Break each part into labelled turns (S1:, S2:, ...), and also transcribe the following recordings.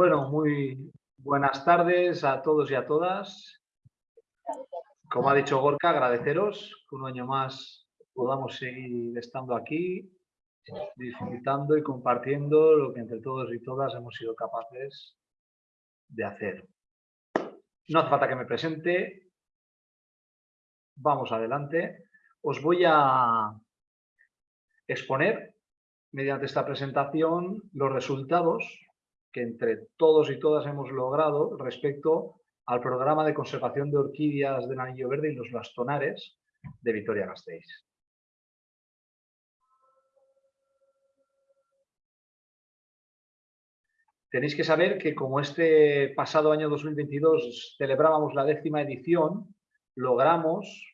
S1: Bueno, muy buenas tardes a todos y a todas. Como ha dicho Gorka, agradeceros que un año más podamos seguir estando aquí, disfrutando y compartiendo lo que entre todos y todas hemos sido capaces de hacer. No hace falta que me presente. Vamos adelante. Os voy a exponer mediante esta presentación los resultados que entre todos y todas hemos logrado respecto al programa de conservación de orquídeas del anillo verde y los bastonares de Vitoria-Gasteiz. Tenéis que saber que como este pasado año 2022 celebrábamos la décima edición, logramos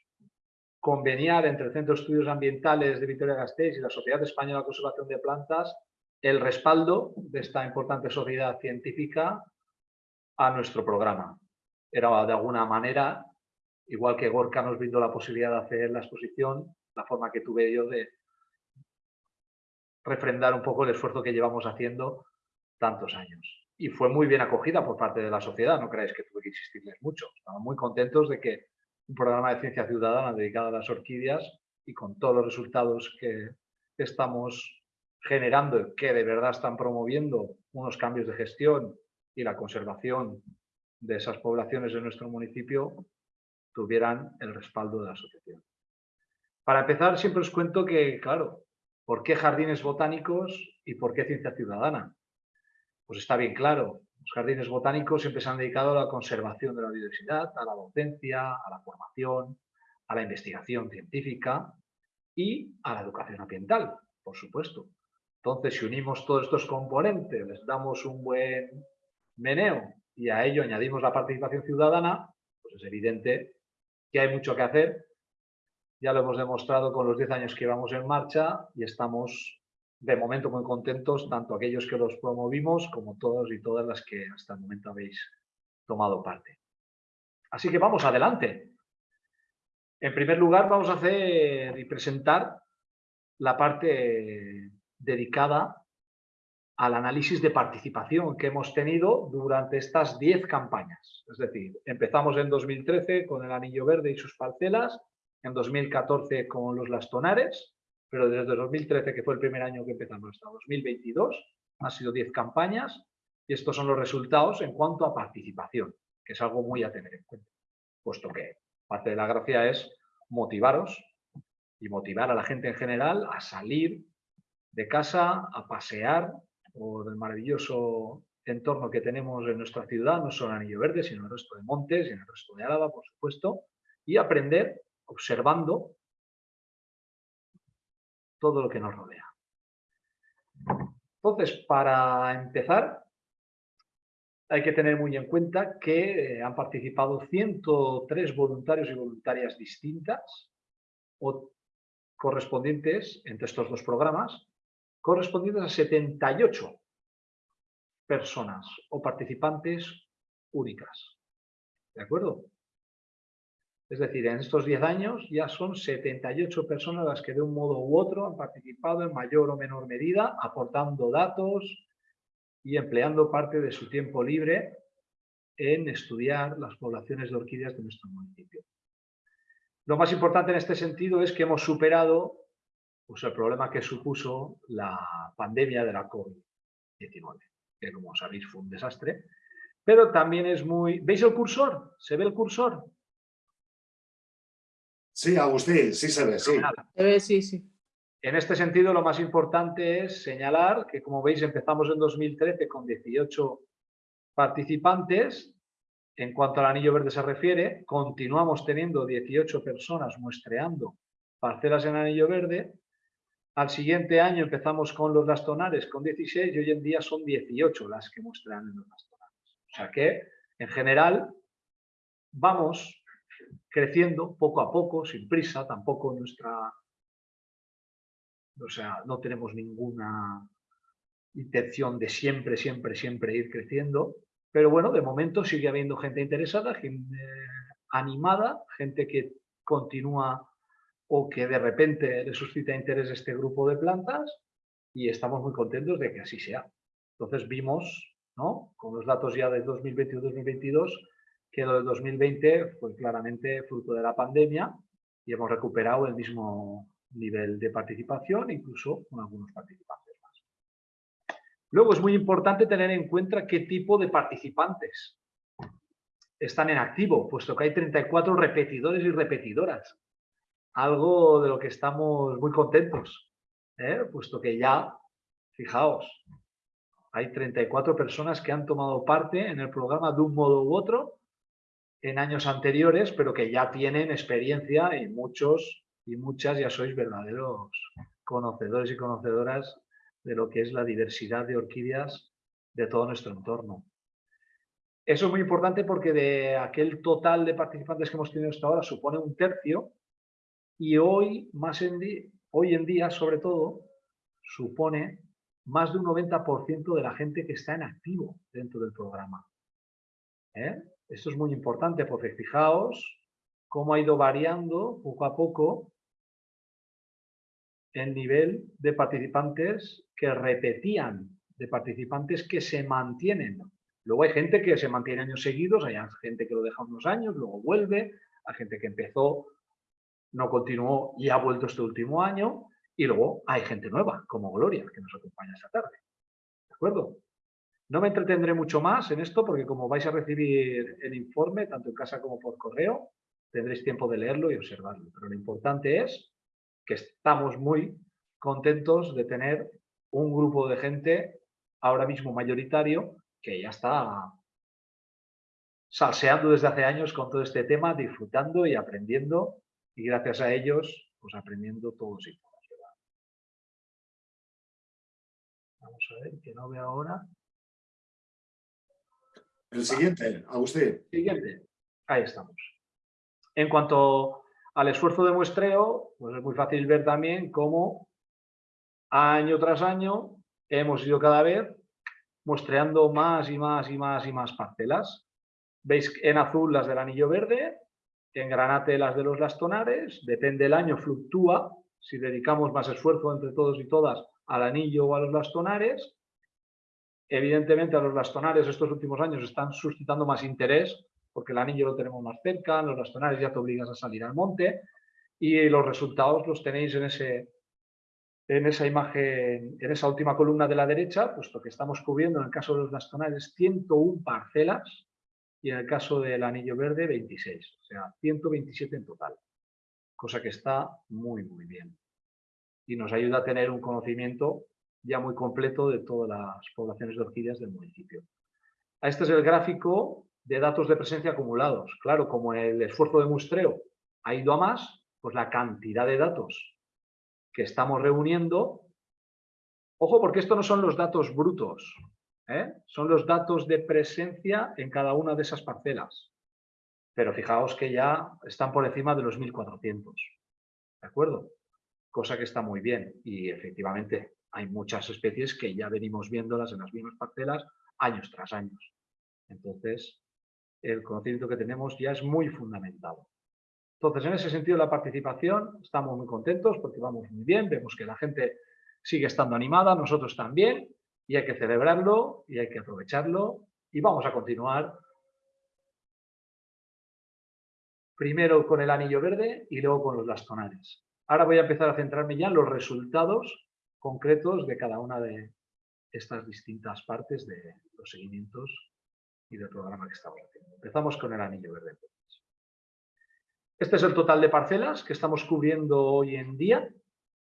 S1: conveniar entre el Centro de Estudios Ambientales de Vitoria-Gasteiz y la Sociedad Española de Conservación de Plantas el respaldo de esta importante sociedad científica a nuestro programa. Era de alguna manera, igual que Gorka nos brindó la posibilidad de hacer la exposición, la forma que tuve yo de refrendar un poco el esfuerzo que llevamos haciendo tantos años. Y fue muy bien acogida por parte de la sociedad, no creáis que tuve que insistirles mucho. Estamos muy contentos de que un programa de ciencia ciudadana dedicado a las orquídeas y con todos los resultados que estamos generando que de verdad están promoviendo unos cambios de gestión y la conservación de esas poblaciones en nuestro municipio tuvieran el respaldo de la asociación. Para empezar, siempre os cuento que, claro, ¿por qué jardines botánicos y por qué ciencia ciudadana? Pues está bien claro, los jardines botánicos siempre se han dedicado a la conservación de la biodiversidad, a la docencia, a la formación, a la investigación científica y a la educación ambiental, por supuesto. Entonces, si unimos todos estos componentes, les damos un buen meneo y a ello añadimos la participación ciudadana, pues es evidente que hay mucho que hacer. Ya lo hemos demostrado con los 10 años que vamos en marcha y estamos de momento muy contentos, tanto aquellos que los promovimos como todos y todas las que hasta el momento habéis tomado parte. Así que vamos adelante. En primer lugar, vamos a hacer y presentar la parte dedicada al análisis de participación que hemos tenido durante estas 10 campañas. Es decir, empezamos en 2013 con el Anillo Verde y sus parcelas, en 2014 con los lastonares, pero desde 2013, que fue el primer año que empezamos, hasta 2022, han sido 10 campañas y estos son los resultados en cuanto a participación, que es algo muy a tener en cuenta, puesto que parte de la gracia es motivaros y motivar a la gente en general a salir de casa a pasear por el maravilloso entorno que tenemos en nuestra ciudad, no solo en Anillo Verde, sino en el resto de montes y en el resto de Álava, por supuesto, y aprender observando todo lo que nos rodea. Entonces, para empezar, hay que tener muy en cuenta que eh, han participado 103 voluntarios y voluntarias distintas o correspondientes entre estos dos programas correspondientes a 78 personas o participantes únicas. ¿De acuerdo? Es decir, en estos 10 años ya son 78 personas las que de un modo u otro han participado en mayor o menor medida, aportando datos y empleando parte de su tiempo libre en estudiar las poblaciones de orquídeas de nuestro municipio. Lo más importante en este sentido es que hemos superado pues el problema que supuso la pandemia de la COVID-19, que como sabéis fue un desastre, pero también es muy... ¿Veis el cursor? ¿Se ve el cursor?
S2: Sí, Agustín, sí se ve, sí.
S3: Se ve, sí, sí.
S1: En este sentido, lo más importante es señalar que, como veis, empezamos en 2013 con 18 participantes. En cuanto al anillo verde se refiere, continuamos teniendo 18 personas muestreando parcelas en anillo verde al siguiente año empezamos con los lastonares con 16 y hoy en día son 18 las que muestran en los lastonares. O sea que, en general, vamos creciendo poco a poco, sin prisa, tampoco nuestra... O sea, no tenemos ninguna intención de siempre, siempre, siempre ir creciendo, pero bueno, de momento sigue habiendo gente interesada, gente animada, gente que continúa o que de repente le suscita interés este grupo de plantas y estamos muy contentos de que así sea. Entonces vimos ¿no? Con los datos ya de 2021-2022, que lo del 2020 fue claramente fruto de la pandemia y hemos recuperado el mismo nivel de participación, incluso con algunos participantes más. Luego es muy importante tener en cuenta qué tipo de participantes están en activo, puesto que hay 34 repetidores y repetidoras. Algo de lo que estamos muy contentos, ¿eh? puesto que ya, fijaos, hay 34 personas que han tomado parte en el programa de un modo u otro en años anteriores, pero que ya tienen experiencia y muchos y muchas ya sois verdaderos conocedores y conocedoras de lo que es la diversidad de orquídeas de todo nuestro entorno. Eso es muy importante porque de aquel total de participantes que hemos tenido hasta ahora supone un tercio y hoy, más en hoy en día, sobre todo, supone más de un 90% de la gente que está en activo dentro del programa. ¿Eh? Esto es muy importante porque fijaos cómo ha ido variando poco a poco el nivel de participantes que repetían, de participantes que se mantienen. Luego hay gente que se mantiene años seguidos, hay gente que lo deja unos años, luego vuelve, hay gente que empezó, no continuó y ha vuelto este último año, y luego hay gente nueva, como Gloria, que nos acompaña esta tarde. ¿De acuerdo? No me entretendré mucho más en esto porque como vais a recibir el informe, tanto en casa como por correo, tendréis tiempo de leerlo y observarlo. Pero lo importante es que estamos muy contentos de tener un grupo de gente ahora mismo mayoritario que ya está salseando desde hace años con todo este tema, disfrutando y aprendiendo y gracias a ellos, pues aprendiendo todos y todas. Vamos a ver, que no veo ahora.
S2: El siguiente, a usted.
S1: Siguiente, ahí estamos. En cuanto al esfuerzo de muestreo, pues es muy fácil ver también cómo año tras año hemos ido cada vez muestreando más y más y más y más parcelas. Veis en azul las del anillo verde, en granate las de los lastonares, depende del año, fluctúa, si dedicamos más esfuerzo entre todos y todas al anillo o a los lastonares. Evidentemente a los lastonares estos últimos años están suscitando más interés porque el anillo lo tenemos más cerca, los bastonares ya te obligas a salir al monte y los resultados los tenéis en, ese, en esa imagen, en esa última columna de la derecha, puesto que estamos cubriendo en el caso de los bastonares 101 parcelas y en el caso del anillo verde 26, o sea, 127 en total, cosa que está muy, muy bien. Y nos ayuda a tener un conocimiento ya muy completo de todas las poblaciones de orquídeas del municipio. Este es el gráfico de datos de presencia acumulados. Claro, como el esfuerzo de muestreo ha ido a más, pues la cantidad de datos que estamos reuniendo, ojo porque esto no son los datos brutos, ¿eh? son los datos de presencia en cada una de esas parcelas. Pero fijaos que ya están por encima de los 1400, ¿de acuerdo? Cosa que está muy bien y efectivamente hay muchas especies que ya venimos viéndolas en las mismas parcelas años tras años. Entonces, el conocimiento que tenemos ya es muy fundamentado. Entonces, en ese sentido, la participación, estamos muy contentos porque vamos muy bien, vemos que la gente sigue estando animada, nosotros también, y hay que celebrarlo y hay que aprovecharlo y vamos a continuar primero con el anillo verde y luego con los lastonares. Ahora voy a empezar a centrarme ya en los resultados concretos de cada una de estas distintas partes de los seguimientos y del programa que estamos haciendo. Empezamos con el anillo verde. Este es el total de parcelas que estamos cubriendo hoy en día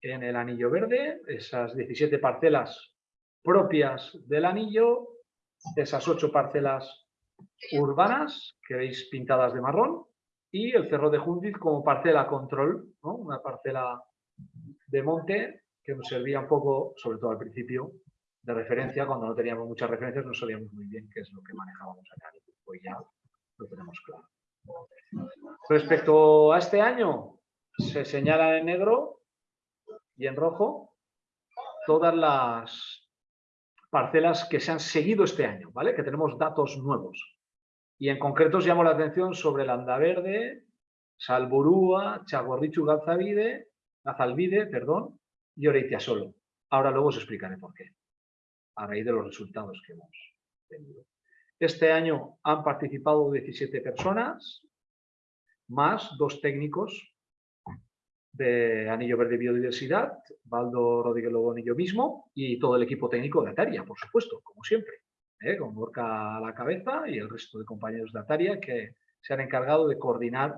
S1: en el anillo verde, esas 17 parcelas propias del anillo, esas 8 parcelas urbanas que veis pintadas de marrón y el Cerro de Jundiz como parcela control, una parcela de monte que nos servía un poco, sobre todo al principio, de referencia, cuando no teníamos muchas referencias no sabíamos muy bien qué es lo que manejábamos acá. Hoy ya lo tenemos claro. Respecto a este año, se señala en negro y en rojo todas las parcelas que se han seguido este año, ¿vale? Que tenemos datos nuevos. Y en concreto os llamo la atención sobre el Andaverde, Salburúa, Chagorrichu Galzavide, Gazalvide, perdón, y Oreitia Solo. Ahora luego os explicaré por qué a raíz de los resultados que hemos Este año han participado 17 personas, más dos técnicos de Anillo Verde Biodiversidad, Baldo Rodríguez Lobón y yo mismo, y todo el equipo técnico de Ataria, por supuesto, como siempre, ¿eh? con Borca a la cabeza y el resto de compañeros de Ataria que se han encargado de coordinar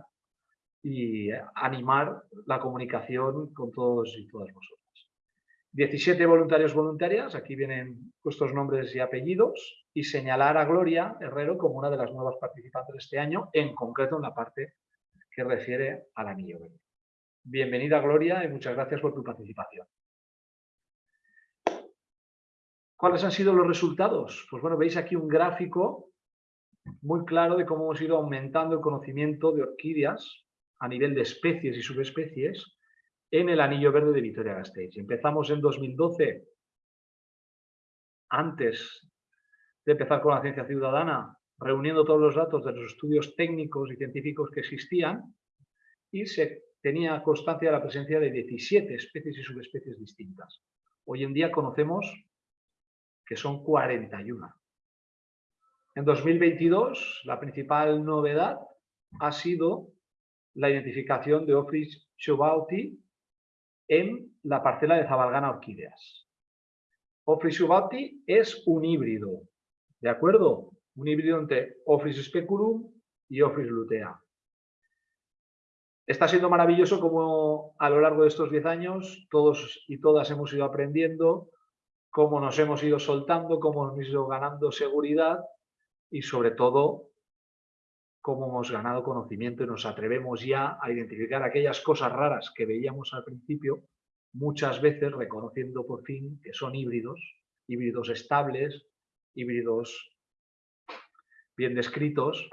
S1: y animar la comunicación con todos y todas vosotras. 17 voluntarios voluntarias, aquí vienen vuestros nombres y apellidos, y señalar a Gloria Herrero como una de las nuevas participantes de este año, en concreto en la parte que refiere al anillo verde. Bienvenida Gloria y muchas gracias por tu participación. ¿Cuáles han sido los resultados? Pues bueno, veis aquí un gráfico muy claro de cómo hemos ido aumentando el conocimiento de orquídeas a nivel de especies y subespecies en el anillo verde de Vitoria-Gasteiz. Empezamos en 2012, antes de empezar con la ciencia ciudadana, reuniendo todos los datos de los estudios técnicos y científicos que existían y se tenía constancia de la presencia de 17 especies y subespecies distintas. Hoy en día conocemos que son 41. En 2022, la principal novedad ha sido la identificación de Ophrys shubauti en la parcela de Zabalgana Orquídeas. Ophrys shubauti es un híbrido, ¿de acuerdo? Un híbrido entre Ophrys speculum y Ophrys lutea. Está siendo maravilloso como a lo largo de estos 10 años todos y todas hemos ido aprendiendo, cómo nos hemos ido soltando, cómo hemos ido ganando seguridad y sobre todo cómo hemos ganado conocimiento y nos atrevemos ya a identificar aquellas cosas raras que veíamos al principio, muchas veces reconociendo por fin que son híbridos, híbridos estables, híbridos bien descritos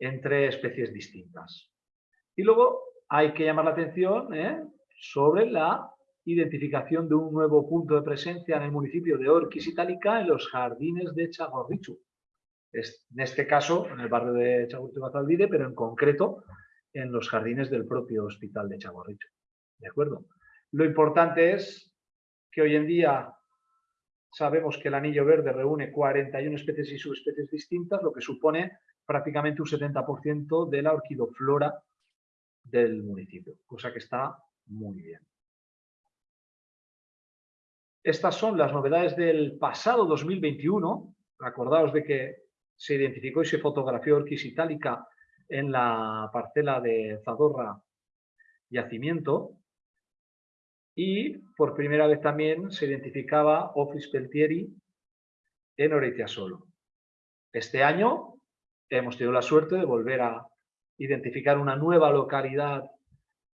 S1: entre especies distintas. Y luego hay que llamar la atención ¿eh? sobre la identificación de un nuevo punto de presencia en el municipio de Orquis Itálica en los jardines de Chagorrichu en este caso en el barrio de Chagorrichu pero en concreto en los jardines del propio hospital de Chagorrichu. ¿De acuerdo? Lo importante es que hoy en día sabemos que el anillo verde reúne 41 especies y subespecies distintas, lo que supone prácticamente un 70% de la orquidoflora del municipio, cosa que está muy bien. Estas son las novedades del pasado 2021. Acordaos de que se identificó y se fotografió Orquis itálica en la parcela de Zadorra Yacimiento y por primera vez también se identificaba Office Peltieri en Solo. Este año hemos tenido la suerte de volver a identificar una nueva localidad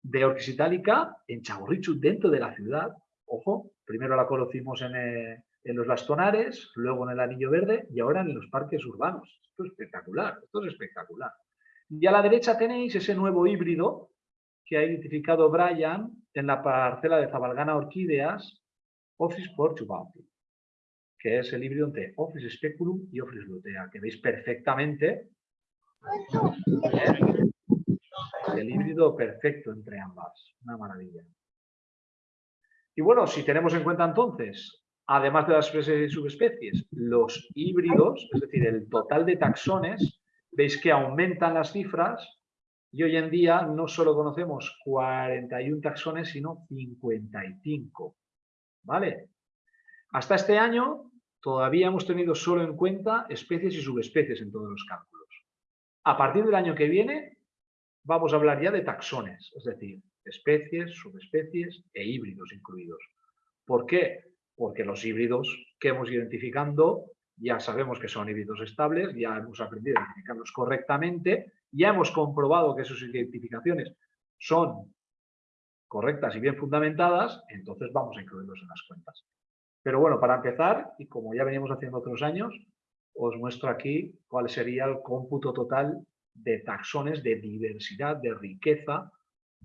S1: de Orquis itálica en Chaborrichu, dentro de la ciudad. Ojo, primero la conocimos en, eh, en los bastonares, luego en el anillo verde y ahora en los parques urbanos. Esto es espectacular, esto es espectacular. Y a la derecha tenéis ese nuevo híbrido que ha identificado Brian en la parcela de Zabalgana Orquídeas, Office Portubauti, que es el híbrido entre Office Speculum y Office Lutea, que veis perfectamente. El híbrido perfecto entre ambas. Una maravilla. Y bueno, si tenemos en cuenta entonces además de las especies y subespecies, los híbridos, es decir, el total de taxones, veis que aumentan las cifras y hoy en día no solo conocemos 41 taxones, sino 55. ¿Vale? Hasta este año todavía hemos tenido solo en cuenta especies y subespecies en todos los cálculos. A partir del año que viene vamos a hablar ya de taxones, es decir, especies, subespecies e híbridos incluidos. ¿Por qué? porque los híbridos que hemos identificando ya sabemos que son híbridos estables, ya hemos aprendido a identificarlos correctamente, ya hemos comprobado que sus identificaciones son correctas y bien fundamentadas, entonces vamos a incluirlos en las cuentas. Pero bueno, para empezar, y como ya veníamos haciendo otros años, os muestro aquí cuál sería el cómputo total de taxones de diversidad, de riqueza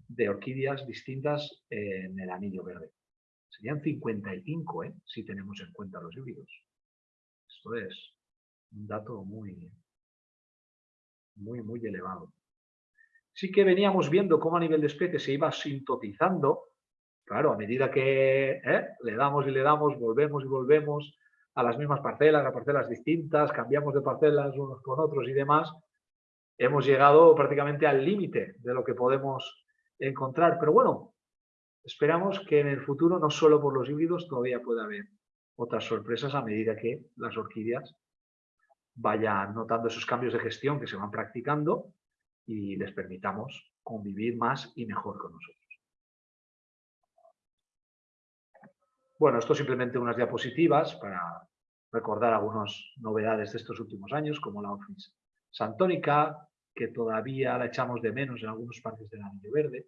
S1: de orquídeas distintas en el anillo verde. Serían 55, ¿eh? si tenemos en cuenta los híbridos. Esto es un dato muy, muy, muy elevado. Sí que veníamos viendo cómo a nivel de especie se iba sintetizando, claro, a medida que ¿eh? le damos y le damos, volvemos y volvemos, a las mismas parcelas, a parcelas distintas, cambiamos de parcelas unos con otros y demás, hemos llegado prácticamente al límite de lo que podemos encontrar. Pero bueno, esperamos que en el futuro, no solo por los híbridos, todavía pueda haber otras sorpresas a medida que las orquídeas vayan notando esos cambios de gestión que se van practicando y les permitamos convivir más y mejor con nosotros. Bueno, esto simplemente unas diapositivas para recordar algunas novedades de estos últimos años, como la Office Santónica, que todavía la echamos de menos en algunos parques del Anillo Verde.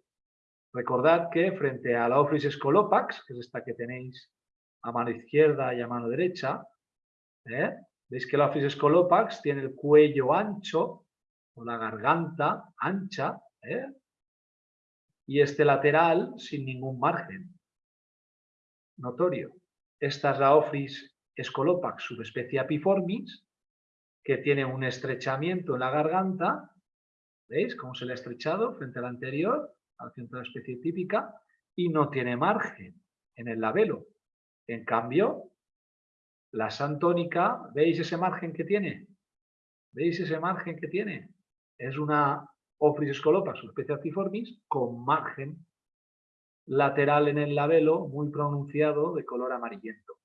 S1: Recordad que frente a la Office Scolopax, que es esta que tenéis a mano izquierda y a mano derecha, ¿eh? veis que la Office Scolopax tiene el cuello ancho o la garganta ancha ¿eh? y este lateral sin ningún margen notorio. Esta es la Office Scolopax subespecie apiformis, que tiene un estrechamiento en la garganta, ¿veis cómo se le ha estrechado frente al anterior, al centro de la especie típica, y no tiene margen en el labelo. En cambio, la santónica, ¿veis ese margen que tiene? ¿Veis ese margen que tiene? Es una Office Scolopax subespecie apiformis con margen lateral en el labelo muy pronunciado de color amarillento.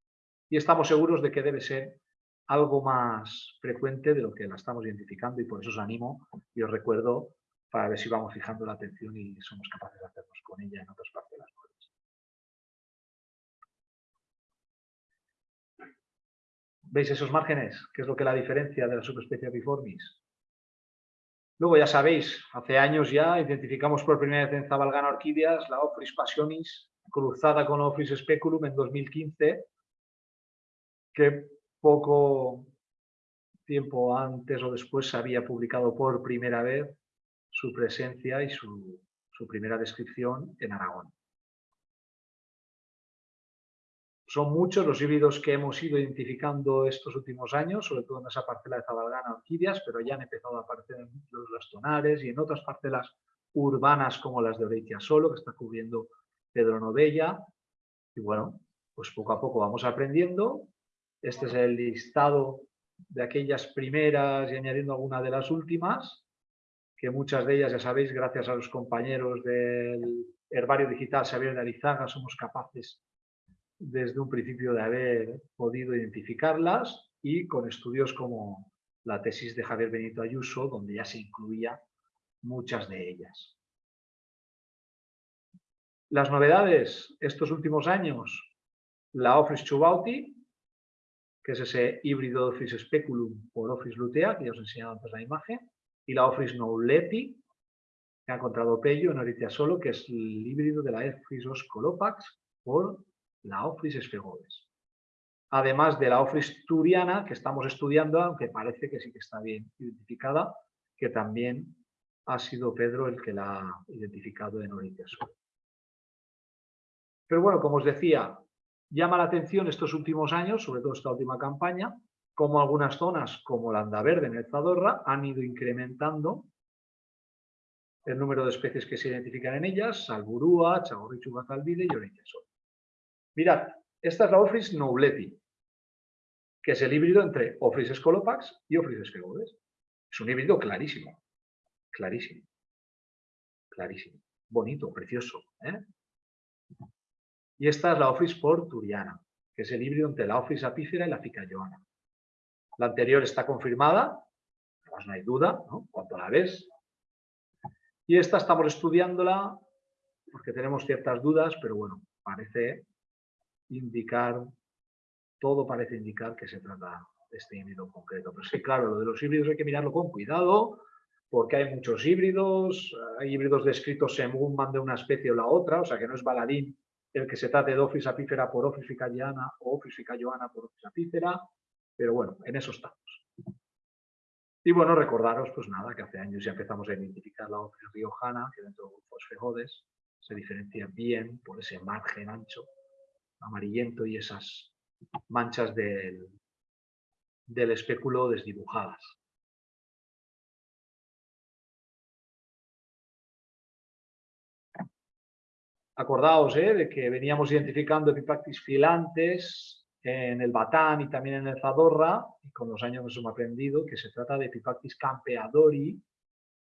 S1: Y estamos seguros de que debe ser algo más frecuente de lo que la estamos identificando y por eso os animo y os recuerdo para ver si vamos fijando la atención y somos capaces de hacernos con ella en otras partes de las ¿Veis esos márgenes? ¿Qué es lo que la diferencia de la subespecie biformis? Luego ya sabéis, hace años ya identificamos por primera vez en Zabalgana Orquídeas la Ofris Passionis cruzada con Ofris Speculum en 2015, que poco tiempo antes o después se había publicado por primera vez su presencia y su, su primera descripción en Aragón. Son muchos los híbridos que hemos ido identificando estos últimos años, sobre todo en esa parcela de Zabalgana orquídeas, pero ya han empezado a aparecer en los lastonares y en otras parcelas urbanas como las de Oreitia Solo, que está cubriendo Pedro Novella. Y bueno, pues poco a poco vamos aprendiendo. Este es el listado de aquellas primeras y añadiendo alguna de las últimas, que muchas de ellas, ya sabéis, gracias a los compañeros del Herbario Digital Xavier de Arizaga, somos capaces desde un principio de haber podido identificarlas y con estudios como la tesis de Javier Benito Ayuso, donde ya se incluía muchas de ellas. Las novedades estos últimos años, la Office Chubauti, que es ese híbrido Office Speculum por Office lutea, que ya os he enseñado antes la imagen, y la Office Nouleti, que ha encontrado Pello en Oritia Solo, que es el híbrido de la Office Oscolopax por la Office Esfegodes. Además de la Office Turiana, que estamos estudiando, aunque parece que sí que está bien identificada, que también ha sido Pedro el que la ha identificado en Oriente Sur. Pero bueno, como os decía, llama la atención estos últimos años, sobre todo esta última campaña, como algunas zonas, como la Andaverde en el Zadorra, han ido incrementando el número de especies que se identifican en ellas, Salburúa, Chagorrichu Bazalvide y Oriente Sur. Mirad, esta es la Office Nobleti, que es el híbrido entre Office Scolopax y Office Sfegodes. Es un híbrido clarísimo, clarísimo, clarísimo, bonito, precioso. ¿eh? Y esta es la Office porturiana, que es el híbrido entre la Office apífera y la ficayoana. La anterior está confirmada, no hay duda, ¿no? Cuando la ves. Y esta estamos estudiándola porque tenemos ciertas dudas, pero bueno, parece indicar, todo parece indicar que se trata de este híbrido concreto. Pero sí, claro, lo de los híbridos hay que mirarlo con cuidado, porque hay muchos híbridos, hay híbridos descritos según van de una especie o la otra, o sea que no es baladín el que se trate de Office apífera por Office ficayana o Office ficayoana por Office apífera, pero bueno, en eso estamos. Y bueno, recordaros, pues nada, que hace años ya empezamos a identificar la Office riojana, que dentro de grupos fejodes se diferencia bien por ese margen ancho amarillento y esas manchas del, del espéculo desdibujadas. Acordaos ¿eh? de que veníamos identificando epipactis filantes en el Batán y también en el Zadorra, y con los años nos hemos aprendido que se trata de Pipactis campeadori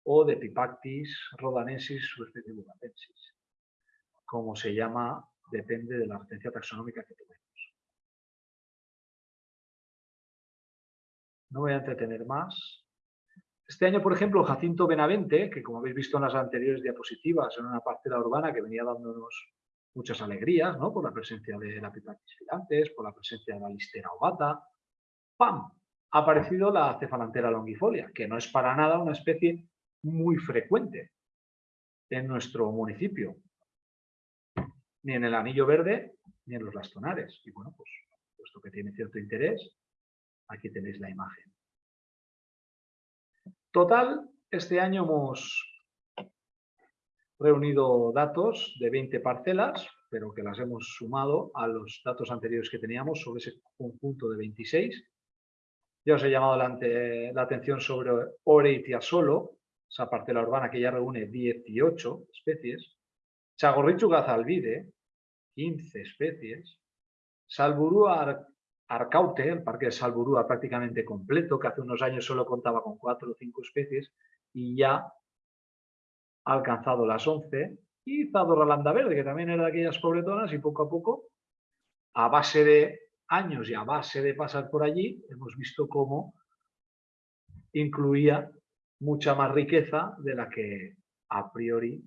S1: o de Pipactis rodanensis o especie como se llama, depende de la referencia taxonómica que tenemos. No voy a entretener más. Este año, por ejemplo, Jacinto Benavente, que como habéis visto en las anteriores diapositivas, en una parte de la urbana que venía dándonos muchas alegrías, ¿no? Por la presencia de la Pipactis filantes, por la presencia de la listera ovata. ¡Pam! Ha aparecido la cefalantera longifolia, que no es para nada una especie muy frecuente en nuestro municipio, ni en el anillo verde, ni en los lastonares. Y bueno, pues puesto que tiene cierto interés, aquí tenéis la imagen. Total, este año hemos reunido datos de 20 parcelas, pero que las hemos sumado a los datos anteriores que teníamos sobre ese conjunto de 26. Ya os he llamado la, atención sobre Oreitia solo, esa parcela urbana que ya reúne 18 especies. Chagorrichu gazalvide, 15 especies. Salburúa arcaute, el parque de Salburúa prácticamente completo, que hace unos años solo contaba con 4 o 5 especies y ya ha alcanzado las 11, y Zadorra Verde, que también era de aquellas pobretonas, y poco a poco, a base de años y a base de pasar por allí, hemos visto cómo incluía mucha más riqueza de la que a priori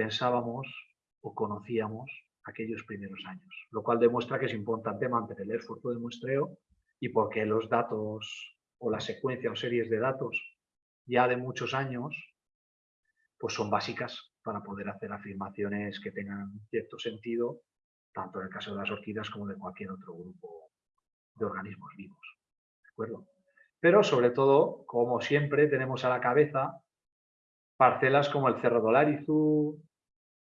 S1: pensábamos o conocíamos aquellos primeros años, lo cual demuestra que es importante mantener el esfuerzo de muestreo y porque los datos o la secuencia o series de datos ya de muchos años pues son básicas para poder hacer afirmaciones que tengan cierto sentido, tanto en el caso de las orquídeas como de cualquier otro grupo de organismos vivos. ¿De acuerdo? Pero sobre todo, como siempre, tenemos a la cabeza parcelas como el Cerro Dolarizu,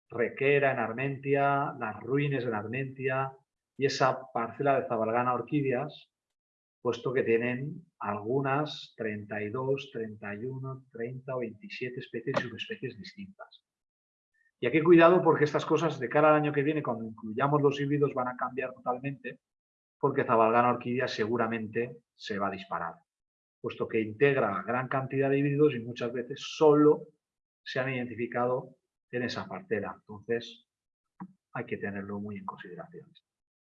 S1: Requera en Armentia, las Ruines en Armentia y esa parcela de Zabalgana Orquídeas, puesto que tienen algunas 32, 31, 30 o 27 especies y subespecies distintas. Y aquí cuidado porque estas cosas de cara al año que viene, cuando incluyamos los híbridos, van a cambiar totalmente, porque Zabalgana orquídea seguramente se va a disparar, puesto que integra gran cantidad de híbridos y muchas veces solo se han identificado en esa parcela. Entonces, hay que tenerlo muy en consideración.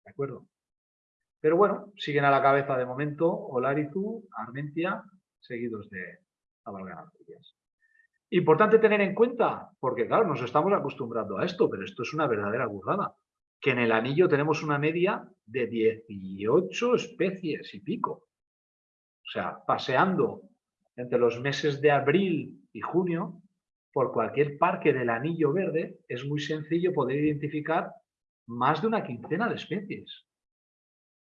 S1: ¿De acuerdo? Pero bueno, siguen a la cabeza de momento Olarizu, Armentia, seguidos de Avalganarcillas. Importante tener en cuenta, porque claro, nos estamos acostumbrando a esto, pero esto es una verdadera burrada, que en el anillo tenemos una media de 18 especies y pico. O sea, paseando entre los meses de abril y junio, por cualquier parque del anillo verde, es muy sencillo poder identificar más de una quincena de especies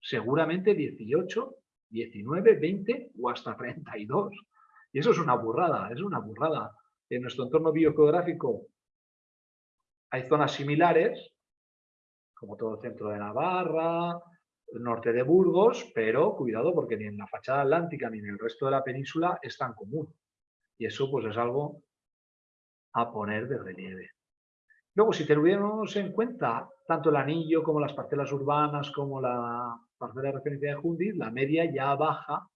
S1: seguramente 18, 19, 20 o hasta 32. Y eso es una burrada, es una burrada. En nuestro entorno biogeográfico hay zonas similares, como todo el centro de Navarra, el norte de Burgos, pero cuidado porque ni en la fachada atlántica ni en el resto de la península es tan común. Y eso pues es algo a poner de relieve. Luego, si tuviéramos en cuenta tanto el anillo como las parcelas urbanas, como la parcela de referencia de Hundit, la media ya baja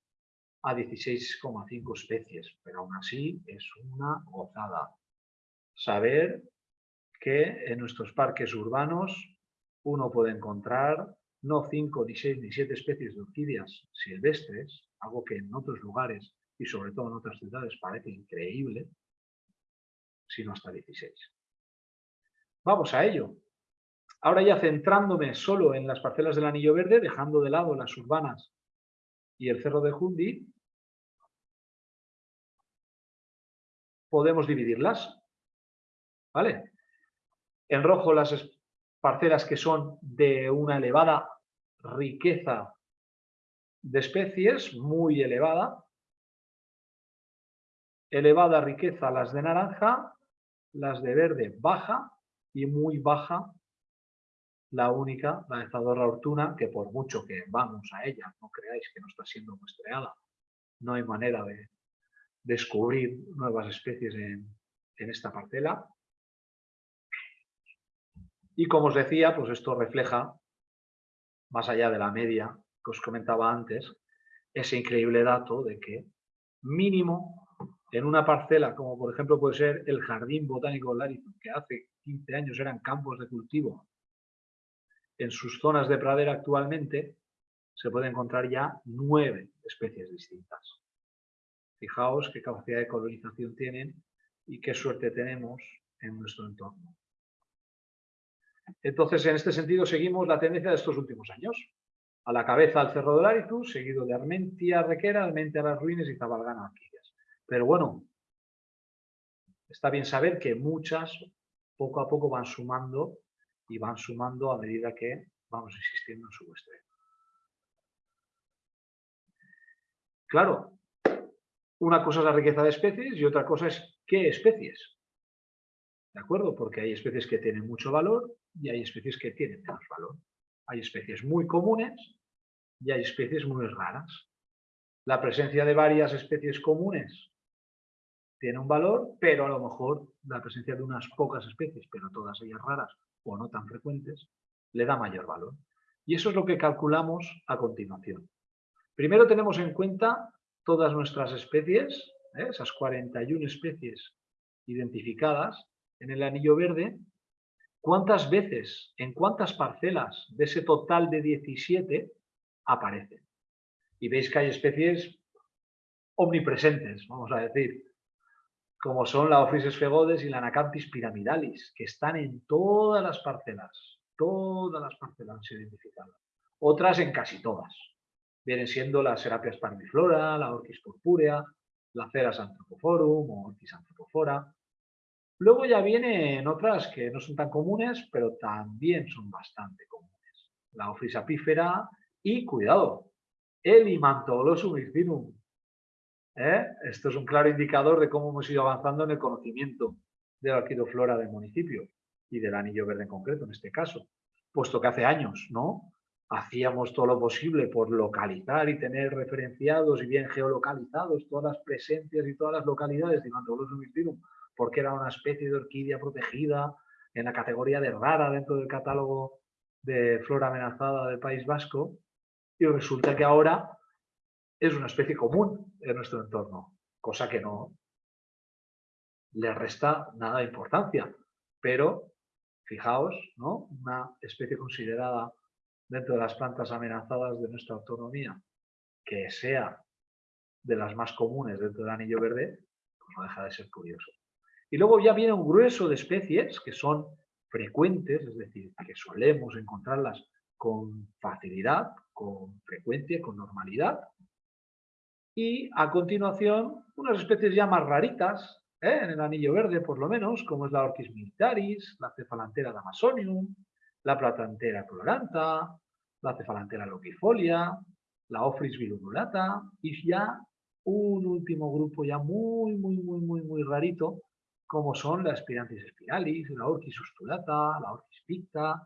S1: a 16,5 especies, pero aún así es una gozada. Saber que en nuestros parques urbanos uno puede encontrar no 5, ni 6, ni 7 especies de orquídeas silvestres, algo que en otros lugares y sobre todo en otras ciudades parece increíble, sino hasta 16. Vamos a ello. Ahora ya centrándome solo en las parcelas del Anillo Verde, dejando de lado las urbanas y el Cerro de Jundi, podemos dividirlas. ¿Vale? En rojo las parcelas que son de una elevada riqueza de especies, muy elevada. Elevada riqueza las de naranja, las de verde baja y muy baja la única, la de Zadorra Ortuna, que por mucho que vamos a ella, no creáis que no está siendo muestreada, no hay manera de descubrir nuevas especies en, en esta parcela. Y como os decía, pues esto refleja más allá de la media que os comentaba antes, ese increíble dato de que mínimo en una parcela, como por ejemplo puede ser el Jardín Botánico Larison, que hace 15 años eran campos de cultivo, en sus zonas de pradera actualmente se puede encontrar ya nueve especies distintas. Fijaos qué capacidad de colonización tienen y qué suerte tenemos en nuestro entorno. Entonces, en este sentido, seguimos la tendencia de estos últimos años. A la cabeza el Cerro de Laritus, seguido de Armentia Requera, Armentia Las Ruines y Zabalgana Alquillas. Pero bueno, está bien saber que muchas poco a poco van sumando y van sumando a medida que vamos existiendo en su muestreo. Claro, una cosa es la riqueza de especies y otra cosa es qué especies. ¿De acuerdo? Porque hay especies que tienen mucho valor y hay especies que tienen menos valor. Hay especies muy comunes y hay especies muy raras. La presencia de varias especies comunes tiene un valor, pero a lo mejor la presencia de unas pocas especies, pero todas ellas raras o no tan frecuentes, le da mayor valor. Y eso es lo que calculamos a continuación. Primero tenemos en cuenta todas nuestras especies, ¿eh? esas 41 especies identificadas en el anillo verde, cuántas veces, en cuántas parcelas de ese total de 17 aparecen. Y veis que hay especies omnipresentes, vamos a decir, como son la Ophrys esfegodes y la Anacanthis pyramidalis, que están en todas las parcelas, todas las parcelas identificadas. Otras en casi todas. Vienen siendo las Serapias parmiflora, la Orchis purpúrea, la Ceras anthropoforum o Orchis anthropofora. Luego ya vienen otras que no son tan comunes, pero también son bastante comunes. La Ophrys apífera y, cuidado, el Imantolosum hircinum, ¿eh? Esto es un claro indicador de cómo hemos ido avanzando en el conocimiento de la arquidoflora del municipio y del anillo verde en concreto, en este caso. Puesto que hace años, ¿no? Hacíamos todo lo posible por localizar y tener referenciados y bien geolocalizados todas las presencias y todas las localidades de porque era una especie de orquídea protegida en la categoría de rara dentro del catálogo de flora amenazada del País Vasco. Y resulta que ahora es una especie común en nuestro entorno, cosa que no le resta nada de importancia. Pero, fijaos, ¿no? una especie considerada dentro de las plantas amenazadas de nuestra autonomía, que sea de las más comunes dentro del anillo verde, pues no deja de ser curioso. Y luego ya viene un grueso de especies que son frecuentes, es decir, que solemos encontrarlas con facilidad, con frecuencia, con normalidad, y a continuación, unas especies ya más raritas, ¿eh? en el anillo verde por lo menos, como es la Orchis militaris, la cefalantera damasonium, la platantera coloranta, la cefalantera loquifolia, la Ophrys vilumulata y ya un último grupo ya muy, muy, muy, muy, muy rarito, como son la Spirantis spiralis, la Orchis ustulata, la Orchis picta,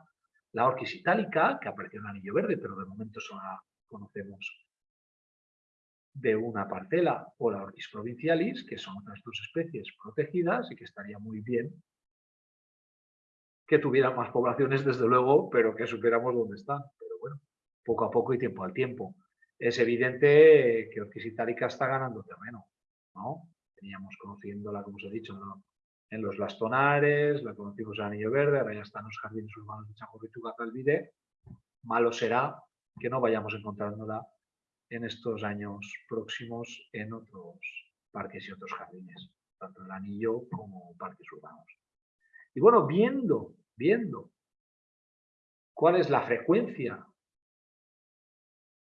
S1: la Orchis itálica, que apareció en el anillo verde, pero de momento solo la conocemos de una parcela o la Orchis provincialis, que son otras dos especies protegidas y que estaría muy bien que tuvieran más poblaciones, desde luego, pero que supiéramos dónde están. Pero bueno, poco a poco y tiempo al tiempo. Es evidente que Orchis itálica está ganando terreno, ¿no? Teníamos conociéndola, como os he dicho, en los lastonares, la conocimos en Anillo Verde, ahora ya están los jardines urbanos de Chajorrituga Calvide. Malo será que no vayamos encontrándola en estos años próximos en otros parques y otros jardines, tanto el anillo como parques urbanos. Y bueno, viendo, viendo cuál es la frecuencia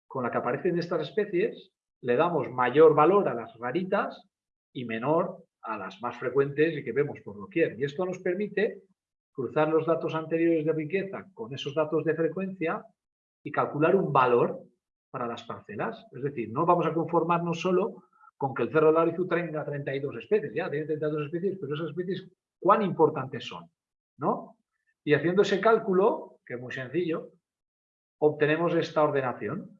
S1: con la que aparecen estas especies, le damos mayor valor a las raritas y menor a las más frecuentes y que vemos por doquier. Y esto nos permite cruzar los datos anteriores de riqueza con esos datos de frecuencia y calcular un valor para las parcelas. Es decir, no vamos a conformarnos solo con que el cerro de Larizu tenga 32 especies, ya tiene 32 especies, pero esas especies, ¿cuán importantes son? ¿No? Y haciendo ese cálculo, que es muy sencillo, obtenemos esta ordenación,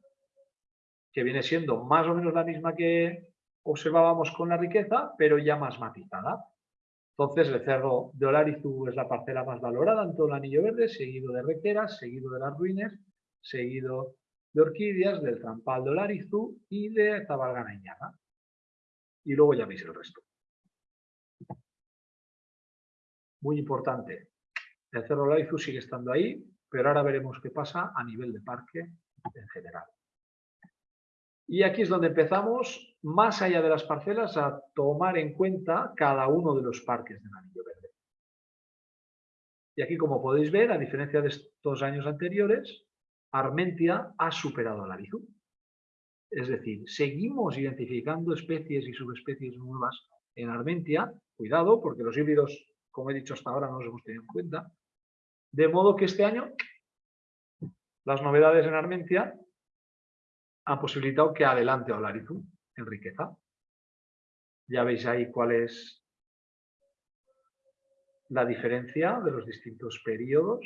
S1: que viene siendo más o menos la misma que observábamos con la riqueza, pero ya más matizada. Entonces, el cerro de Olarizu es la parcela más valorada en todo el anillo verde, seguido de Requeras, seguido de las ruinas, seguido de orquídeas, del trampaldo larizú y de tabalgana iñaga. Y luego ya veis el resto. Muy importante, el cerro larizú sigue estando ahí, pero ahora veremos qué pasa a nivel de parque en general. Y aquí es donde empezamos, más allá de las parcelas, a tomar en cuenta cada uno de los parques del anillo verde. Y aquí, como podéis ver, a diferencia de estos años anteriores, Armentia ha superado a Larizú. Es decir, seguimos identificando especies y subespecies nuevas en Armentia. Cuidado, porque los híbridos, como he dicho hasta ahora, no los hemos tenido en cuenta. De modo que este año las novedades en Armentia han posibilitado que adelante a Larizú en riqueza. Ya veis ahí cuál es la diferencia de los distintos periodos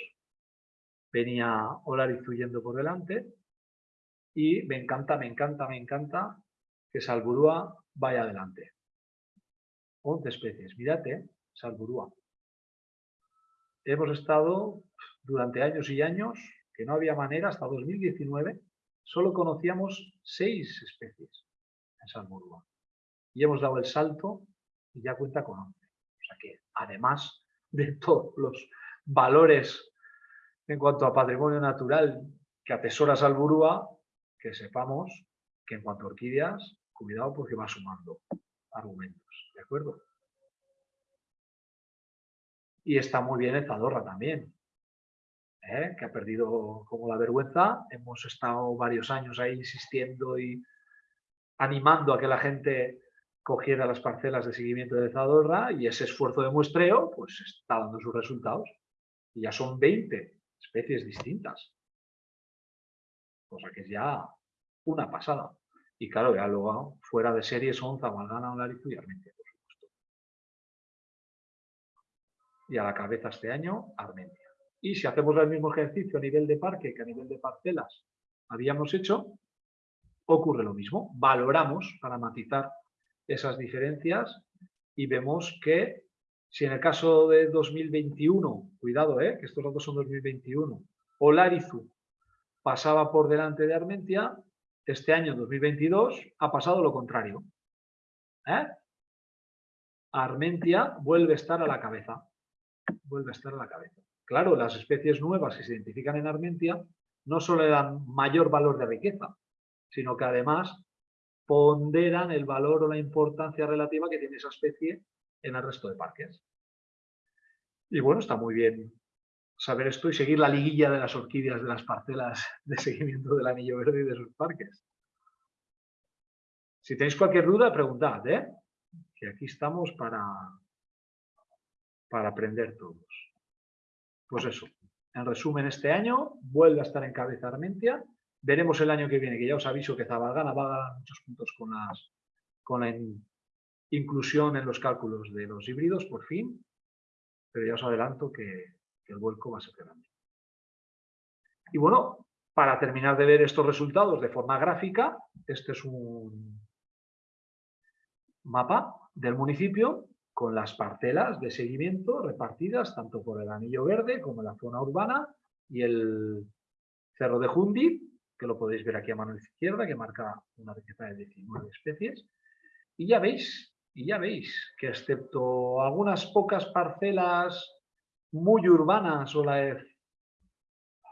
S1: venía Olariz huyendo por delante y me encanta, me encanta, me encanta que Salburúa vaya adelante. 11 especies, mirate, Salburúa. Hemos estado durante años y años que no había manera, hasta 2019, solo conocíamos 6 especies en Salburúa. Y hemos dado el salto y ya cuenta con 11. O sea que, además de todos los valores en cuanto a patrimonio natural que atesora Salburúa, que sepamos que en cuanto a orquídeas, cuidado porque va sumando argumentos, ¿de acuerdo? Y está muy bien el Zadorra también, ¿eh? que ha perdido como la vergüenza. Hemos estado varios años ahí insistiendo y animando a que la gente cogiera las parcelas de seguimiento de Zadorra y ese esfuerzo de muestreo pues está dando sus resultados. Y ya son 20 especies distintas. Cosa que es ya una pasada. Y claro, ya luego fuera de serie son Zabalgana, Olarizu y Armentia, por supuesto. Y a la cabeza este año, Armentia. Y si hacemos el mismo ejercicio a nivel de parque que a nivel de parcelas habíamos hecho, ocurre lo mismo. Valoramos para matizar esas diferencias y vemos que si en el caso de 2021, cuidado, eh, que estos datos son 2021, Olarizu pasaba por delante de Armentia, este año 2022 ha pasado lo contrario. ¿eh? Armentia vuelve a estar a la cabeza. Vuelve a estar a la cabeza. Claro, las especies nuevas que se identifican en Armentia no solo le dan mayor valor de riqueza, sino que además ponderan el valor o la importancia relativa que tiene esa especie en el resto de parques. Y bueno, está muy bien saber esto y seguir la liguilla de las orquídeas de las parcelas de seguimiento del anillo verde y de sus parques. Si tenéis cualquier duda, preguntad, ¿eh? que aquí estamos para, para aprender todos. Pues eso, en resumen, este año vuelve a estar en cabeza Armentia. Veremos el año que viene, que ya os aviso que Zabalgana va a ganar muchos puntos con, las, con la inclusión en los cálculos de los híbridos, por fin, pero ya os adelanto que, el vuelco va a ser grande. Y bueno, para terminar de ver estos resultados de forma gráfica, este es un mapa del municipio con las parcelas de seguimiento repartidas tanto por el anillo verde como la zona urbana y el cerro de Jundi, que lo podéis ver aquí a mano izquierda, que marca una riqueza de 19 especies. Y ya veis y ya veis que excepto algunas pocas parcelas muy urbanas o la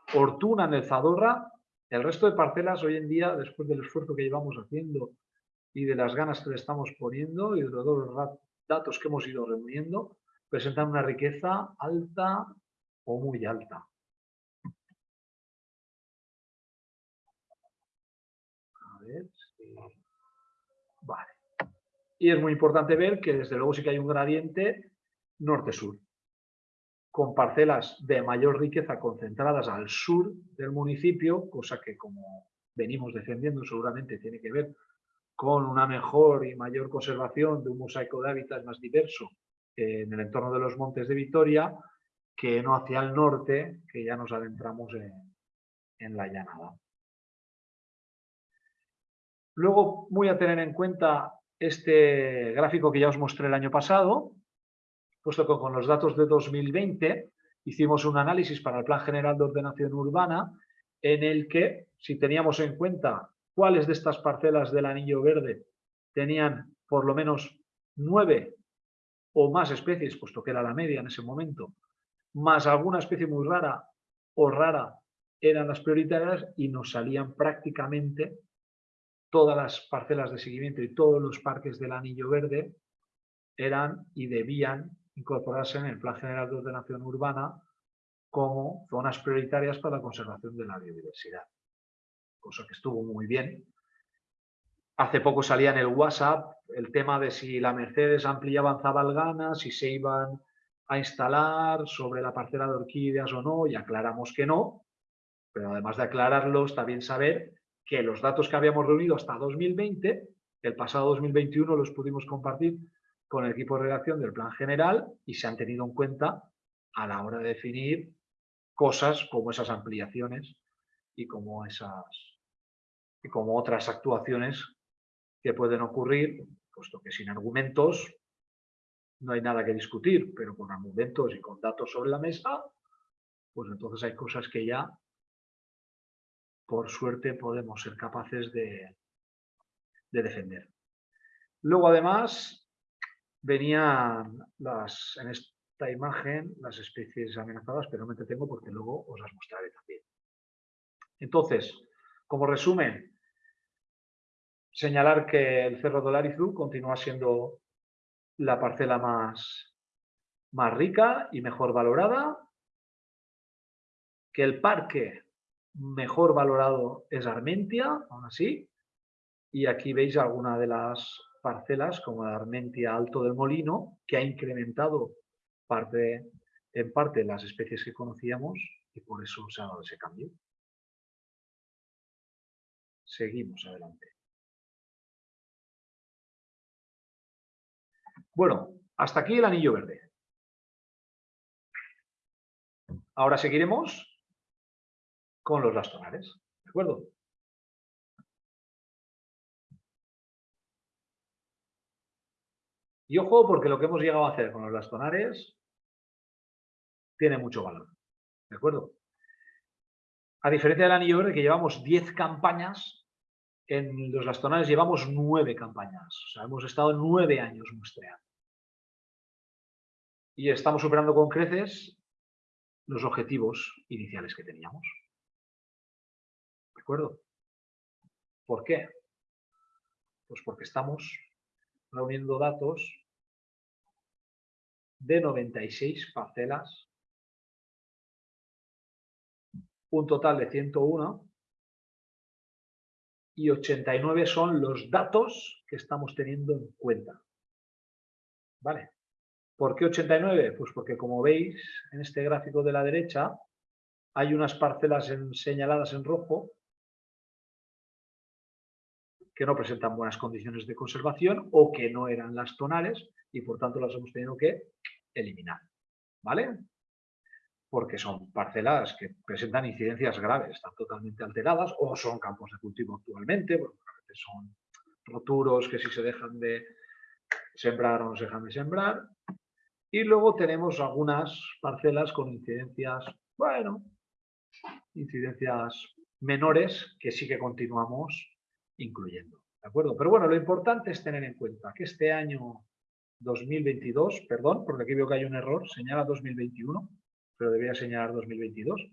S1: fortuna en el Zadorra, el resto de parcelas hoy en día, después del esfuerzo que llevamos haciendo y de las ganas que le estamos poniendo y de los datos que hemos ido reuniendo, presentan una riqueza alta o muy alta. A ver. Y es muy importante ver que desde luego sí que hay un gradiente norte-sur, con parcelas de mayor riqueza concentradas al sur del municipio, cosa que como venimos defendiendo seguramente tiene que ver con una mejor y mayor conservación de un mosaico de hábitats más diverso en el entorno de los montes de Vitoria, que no hacia el norte, que ya nos adentramos en, en la llanada. Luego, muy a tener en cuenta este gráfico que ya os mostré el año pasado, puesto que con los datos de 2020 hicimos un análisis para el Plan General de Ordenación Urbana en el que, si teníamos en cuenta cuáles de estas parcelas del anillo verde tenían por lo menos nueve o más especies, puesto que era la media en ese momento, más alguna especie muy rara o rara eran las prioritarias y nos salían prácticamente todas las parcelas de seguimiento y todos los parques del anillo verde eran y debían incorporarse en el Plan General de Ordenación Urbana como zonas prioritarias para la conservación de la biodiversidad. Cosa que estuvo muy bien. Hace poco salía en el WhatsApp el tema de si la Mercedes ampliaba Zabalgana, si se iban a instalar sobre la parcela de orquídeas o no, y aclaramos que no, pero además de aclararlo, está bien saber que los datos que habíamos reunido hasta 2020, el pasado 2021 los pudimos compartir con el equipo de redacción del plan general y se han tenido en cuenta a la hora de definir cosas como esas ampliaciones y como esas y como otras actuaciones que pueden ocurrir, puesto que sin argumentos no hay nada que discutir, pero con argumentos y con datos sobre la mesa, pues entonces hay cosas que ya, por suerte, podemos ser capaces de, de defender. Luego, además, venían las, en esta imagen las especies amenazadas, pero me entretengo porque luego os las mostraré también. Entonces, como resumen, señalar que el Cerro Dolarizu continúa siendo la parcela más, más rica y mejor valorada, que el parque mejor valorado es Armentia, aún así, y aquí veis alguna de las parcelas como la Armentia Alto del Molino, que ha incrementado parte, en parte las especies que conocíamos y por eso se ha dado ese cambio. Seguimos adelante. Bueno, hasta aquí el anillo verde. Ahora seguiremos con los lastonares. ¿De acuerdo? Y ojo, porque lo que hemos llegado a hacer con los lastonares tiene mucho valor. ¿De acuerdo? A diferencia del anillo verde, que llevamos 10 campañas, en los lastonares llevamos 9 campañas. O sea, hemos estado 9 años muestreando. Y estamos superando con creces los objetivos iniciales que teníamos. ¿De acuerdo? ¿Por qué? Pues porque estamos reuniendo datos de 96 parcelas, un total de 101 y 89 son los datos que estamos teniendo en cuenta. ¿Vale? ¿Por qué 89? Pues porque como veis en este gráfico de la derecha hay unas parcelas señaladas en rojo que no presentan buenas condiciones de conservación o que no eran las tonales y por tanto las hemos tenido que eliminar. ¿Vale? Porque son parcelas que presentan incidencias graves, están totalmente alteradas o son campos de cultivo actualmente, bueno, son roturos que si se dejan de sembrar o no se dejan de sembrar. Y luego tenemos algunas parcelas con incidencias, bueno, incidencias menores que sí que continuamos incluyendo. ¿De acuerdo? Pero bueno, lo importante es tener en cuenta que este año 2022, perdón, porque aquí veo que hay un error, señala 2021, pero debería señalar 2022,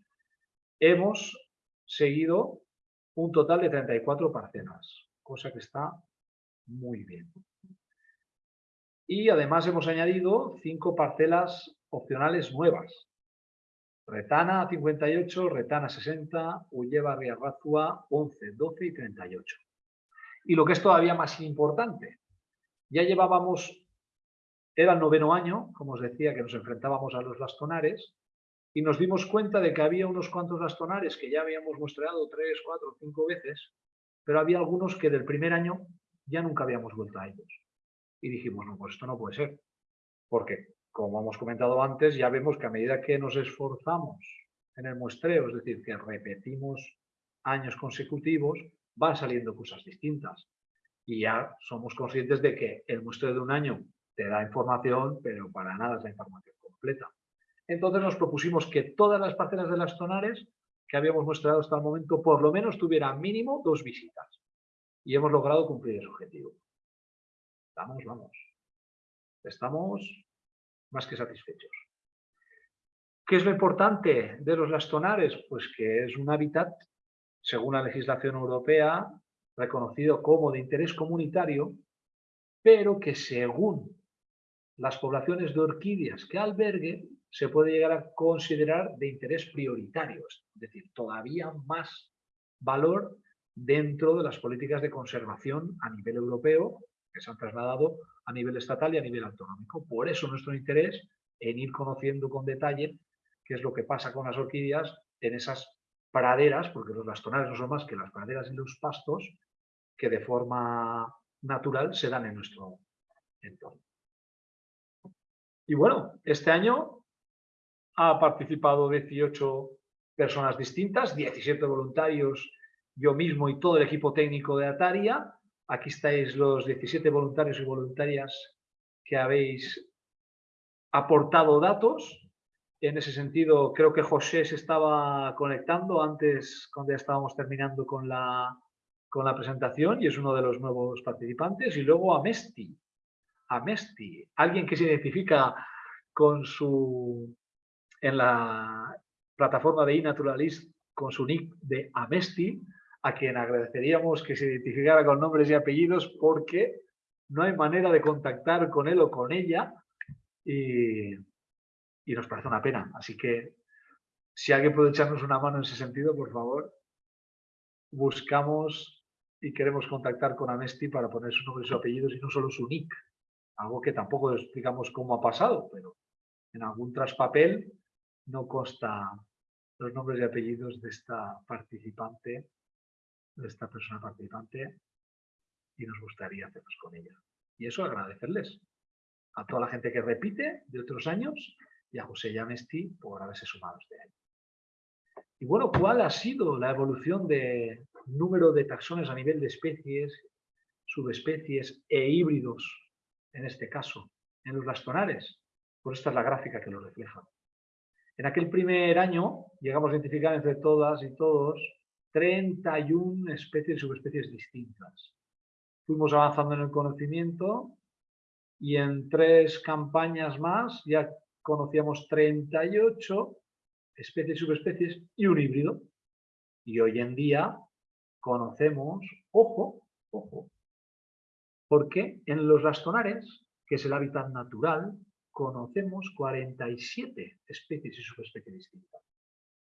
S1: hemos seguido un total de 34 parcelas, cosa que está muy bien. Y además hemos añadido cinco parcelas opcionales nuevas. Retana 58, Retana 60, Ulleva Riarrazua 11, 12 y 38. Y lo que es todavía más importante, ya llevábamos era el noveno año, como os decía, que nos enfrentábamos a los lastonares y nos dimos cuenta de que había unos cuantos lastonares que ya habíamos muestreado tres, cuatro, cinco veces, pero había algunos que del primer año ya nunca habíamos vuelto a ellos. Y dijimos, no, pues esto no puede ser, porque, como hemos comentado antes, ya vemos que a medida que nos esforzamos en el muestreo, es decir, que repetimos años consecutivos, van saliendo cosas distintas. Y ya somos conscientes de que el muestreo de un año te da información, pero para nada es la información completa. Entonces nos propusimos que todas las parcelas de las tonares que habíamos mostrado hasta el momento por lo menos tuviera mínimo dos visitas. Y hemos logrado cumplir ese objetivo. Estamos, vamos. Estamos más que satisfechos. ¿Qué es lo importante de los lastonares? Pues que es un hábitat, según la legislación europea, reconocido como de interés comunitario, pero que según las poblaciones de orquídeas que albergue, se puede llegar a considerar de interés prioritario, es decir, todavía más valor dentro de las políticas de conservación a nivel europeo que se han trasladado a nivel estatal y a nivel autonómico. Por eso nuestro interés en ir conociendo con detalle qué es lo que pasa con las orquídeas en esas praderas, porque los bastonares no son más que las praderas y los pastos que de forma natural se dan en nuestro entorno. Y bueno, este año ha participado 18 personas distintas, 17 voluntarios, yo mismo y todo el equipo técnico de Ataria. Aquí estáis los 17 voluntarios y voluntarias que habéis aportado datos. En ese sentido, creo que José se estaba conectando antes, cuando ya estábamos terminando con la, con la presentación, y es uno de los nuevos participantes. Y luego Amesti, Amesti, alguien que se identifica con su, en la plataforma de iNaturalist con su nick de Amesti, a quien agradeceríamos que se identificara con nombres y apellidos porque no hay manera de contactar con él o con ella y, y nos parece una pena. Así que si alguien puede echarnos una mano en ese sentido, por favor, buscamos y queremos contactar con Amesti para poner su nombre y su apellido y no solo su nick. Algo que tampoco explicamos cómo ha pasado, pero en algún traspapel no consta los nombres y apellidos de esta participante, de esta persona participante, y nos gustaría hacernos con ella. Y eso agradecerles a toda la gente que repite de otros años y a José Yamesti por haberse sumado este año. Y bueno, ¿cuál ha sido la evolución de número de taxones a nivel de especies, subespecies e híbridos en este caso, en los bastonares. Pues esta es la gráfica que lo refleja. En aquel primer año llegamos a identificar entre todas y todos 31 especies y subespecies distintas. Fuimos avanzando en el conocimiento y en tres campañas más ya conocíamos 38 especies y subespecies y un híbrido. Y hoy en día conocemos, ojo, ojo, porque en los rastonares, que es el hábitat natural, conocemos 47 especies y subespecies distintas.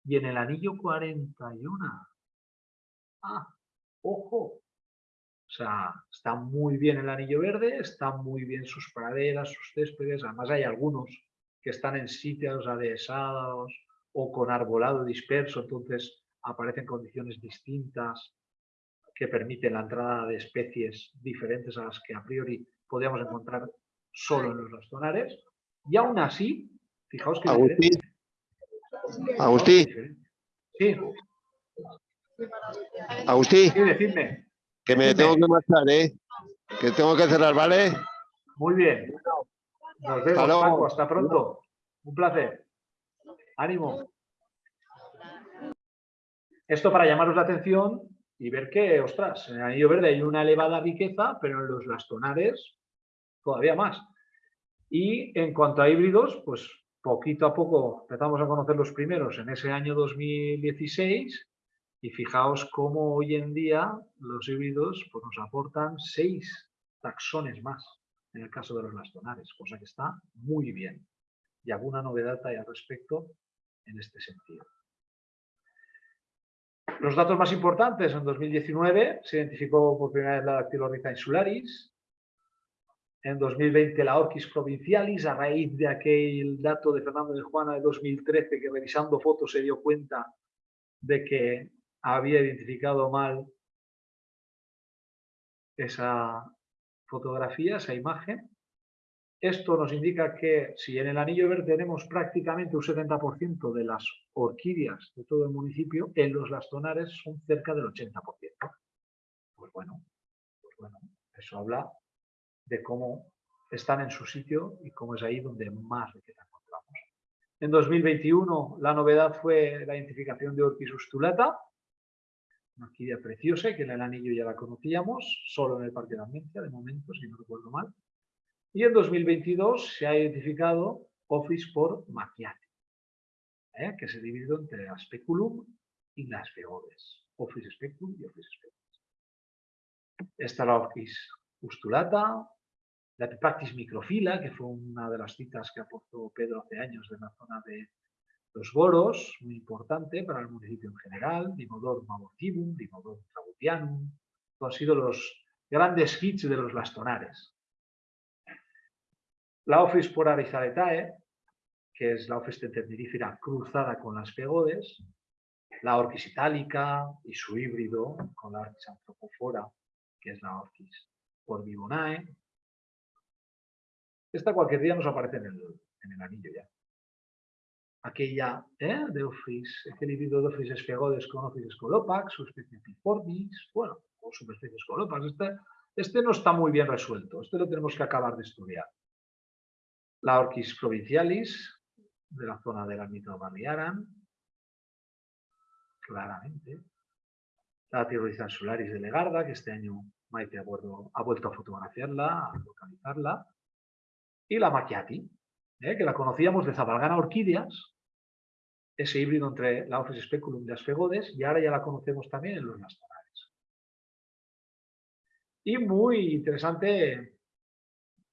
S1: Y en el anillo 41. Ah, ojo. O sea, está muy bien el anillo verde, están muy bien sus praderas, sus céspedes. Además hay algunos que están en sitios adhesados o con arbolado disperso, entonces aparecen condiciones distintas que permiten la entrada de especies diferentes a las que a priori podríamos encontrar solo en los bastonares. Y aún así, fijaos que...
S3: Agustín. Agustín.
S1: Sí.
S3: Agustín.
S1: Sí, decidme.
S3: Que me tengo que marchar, ¿eh? Que tengo que cerrar, ¿vale?
S1: Muy bien. Nos vemos, Paco. Hasta pronto. Un placer. Ánimo. Esto para llamaros la atención y ver que, ostras, en el anillo verde hay una elevada riqueza, pero en los lastonares todavía más. Y en cuanto a híbridos, pues poquito a poco empezamos a conocer los primeros en ese año 2016 y fijaos cómo hoy en día los híbridos pues, nos aportan seis taxones más en el caso de los lastonares, cosa que está muy bien. Y alguna novedad hay al respecto en este sentido. Los datos más importantes, en 2019 se identificó por primera vez la Dactylorhiza insularis, en 2020 la Orquis provincialis, a raíz de aquel dato de Fernando de Juana de 2013 que revisando fotos se dio cuenta de que había identificado mal esa fotografía, esa imagen, esto nos indica que si en el anillo verde tenemos prácticamente un 70% de las orquídeas de todo el municipio, en los lastonares son cerca del 80%. Pues bueno, pues bueno, eso habla de cómo están en su sitio y cómo es ahí donde más riqueza encontramos. En 2021 la novedad fue la identificación de Orquis ustulata, una orquídea preciosa que en el anillo ya la conocíamos, solo en el Parque de Armencia, de momento, si no recuerdo mal. Y en 2022 se ha identificado Office por Macchiati, ¿eh? que se divide entre la Speculum y las Feodes. Office Speculum y Office Speculum. Esta la Orquis ustulata, la Pipactis microfila, que fue una de las citas que aportó Pedro hace años de la zona de los boros, muy importante para el municipio en general, Dimodor mavortivum, Dimodor trabutianum, han sido los grandes hits de los bastonares. La Office por Arizaletae, que es la Office tenderífera cruzada con las pegodes, la Orquis itálica y su híbrido con la Orquis antropofora, que es la Orquis por Vibonae. Esta cualquier día nos aparece en el anillo ya aquella ¿eh? de Office, aquel híbrido de Office espegodes con Office Scolopax, su especie Piformis, bueno, o subespecie Scolopax. Este, este no está muy bien resuelto, este lo tenemos que acabar de estudiar. La Orquis provincialis, de la zona del ámbito Barriaran, claramente. La Tirolizan solaris de Legarda, que este año Maite ha vuelto, ha vuelto a fotografiarla, a localizarla. Y la Macchiati, ¿eh? que la conocíamos de Zabalgana Orquídeas, ese híbrido entre la Office Speculum y las Fegodes, y ahora ya la conocemos también en los nastonales. Y muy interesante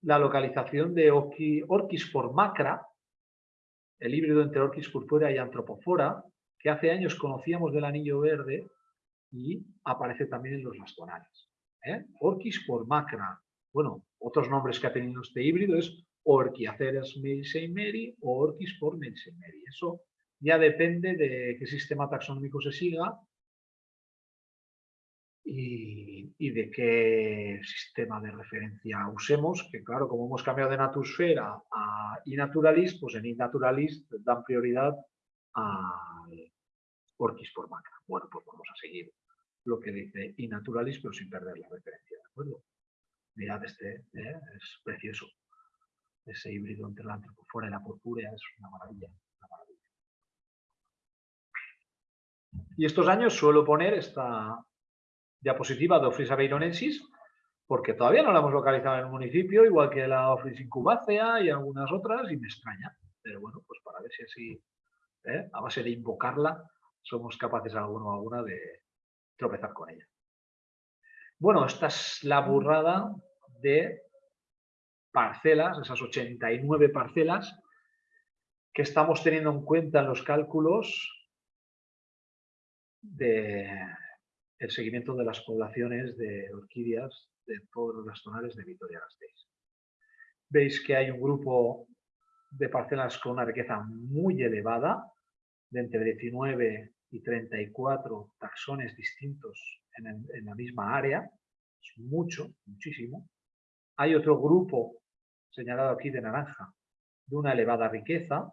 S1: la localización de Orquis por macra, el híbrido entre Orquis purpúrea y Antropofora, que hace años conocíamos del anillo verde y aparece también en los nastonales. ¿eh? Orquis por macra. Bueno, otros nombres que ha tenido este híbrido es Orquiaceras Mary o Orquis por Mary. Eso ya depende de qué sistema taxonómico se siga y, de qué sistema de referencia usemos, que claro, como hemos cambiado de Natusfera a Inaturalist, pues en Inaturalist dan prioridad a Orquis por macra. Bueno, pues vamos a seguir lo que dice Inaturalist, pero sin perder la referencia, ¿de acuerdo? Mirad este, ¿eh? es precioso. Ese híbrido entre la antropofora y la purpúrea es una maravilla. Y estos años suelo poner esta diapositiva de Office Aveironensis porque todavía no la hemos localizado en el municipio, igual que la Office Incubacea y algunas otras, y me extraña. Pero bueno, pues para ver si así, ¿eh? a base de invocarla, somos capaces alguno o alguna de tropezar con ella. Bueno, esta es la burrada de parcelas, esas 89 parcelas que estamos teniendo en cuenta en los cálculos de seguimiento de las poblaciones de orquídeas de todos los tonales de Vitoria-Gasteiz. Veis que hay un grupo de parcelas con una riqueza muy elevada, de entre 19 y 34 taxones distintos en, en la misma área, es mucho, muchísimo. Hay otro grupo, señalado aquí de naranja, de una elevada riqueza,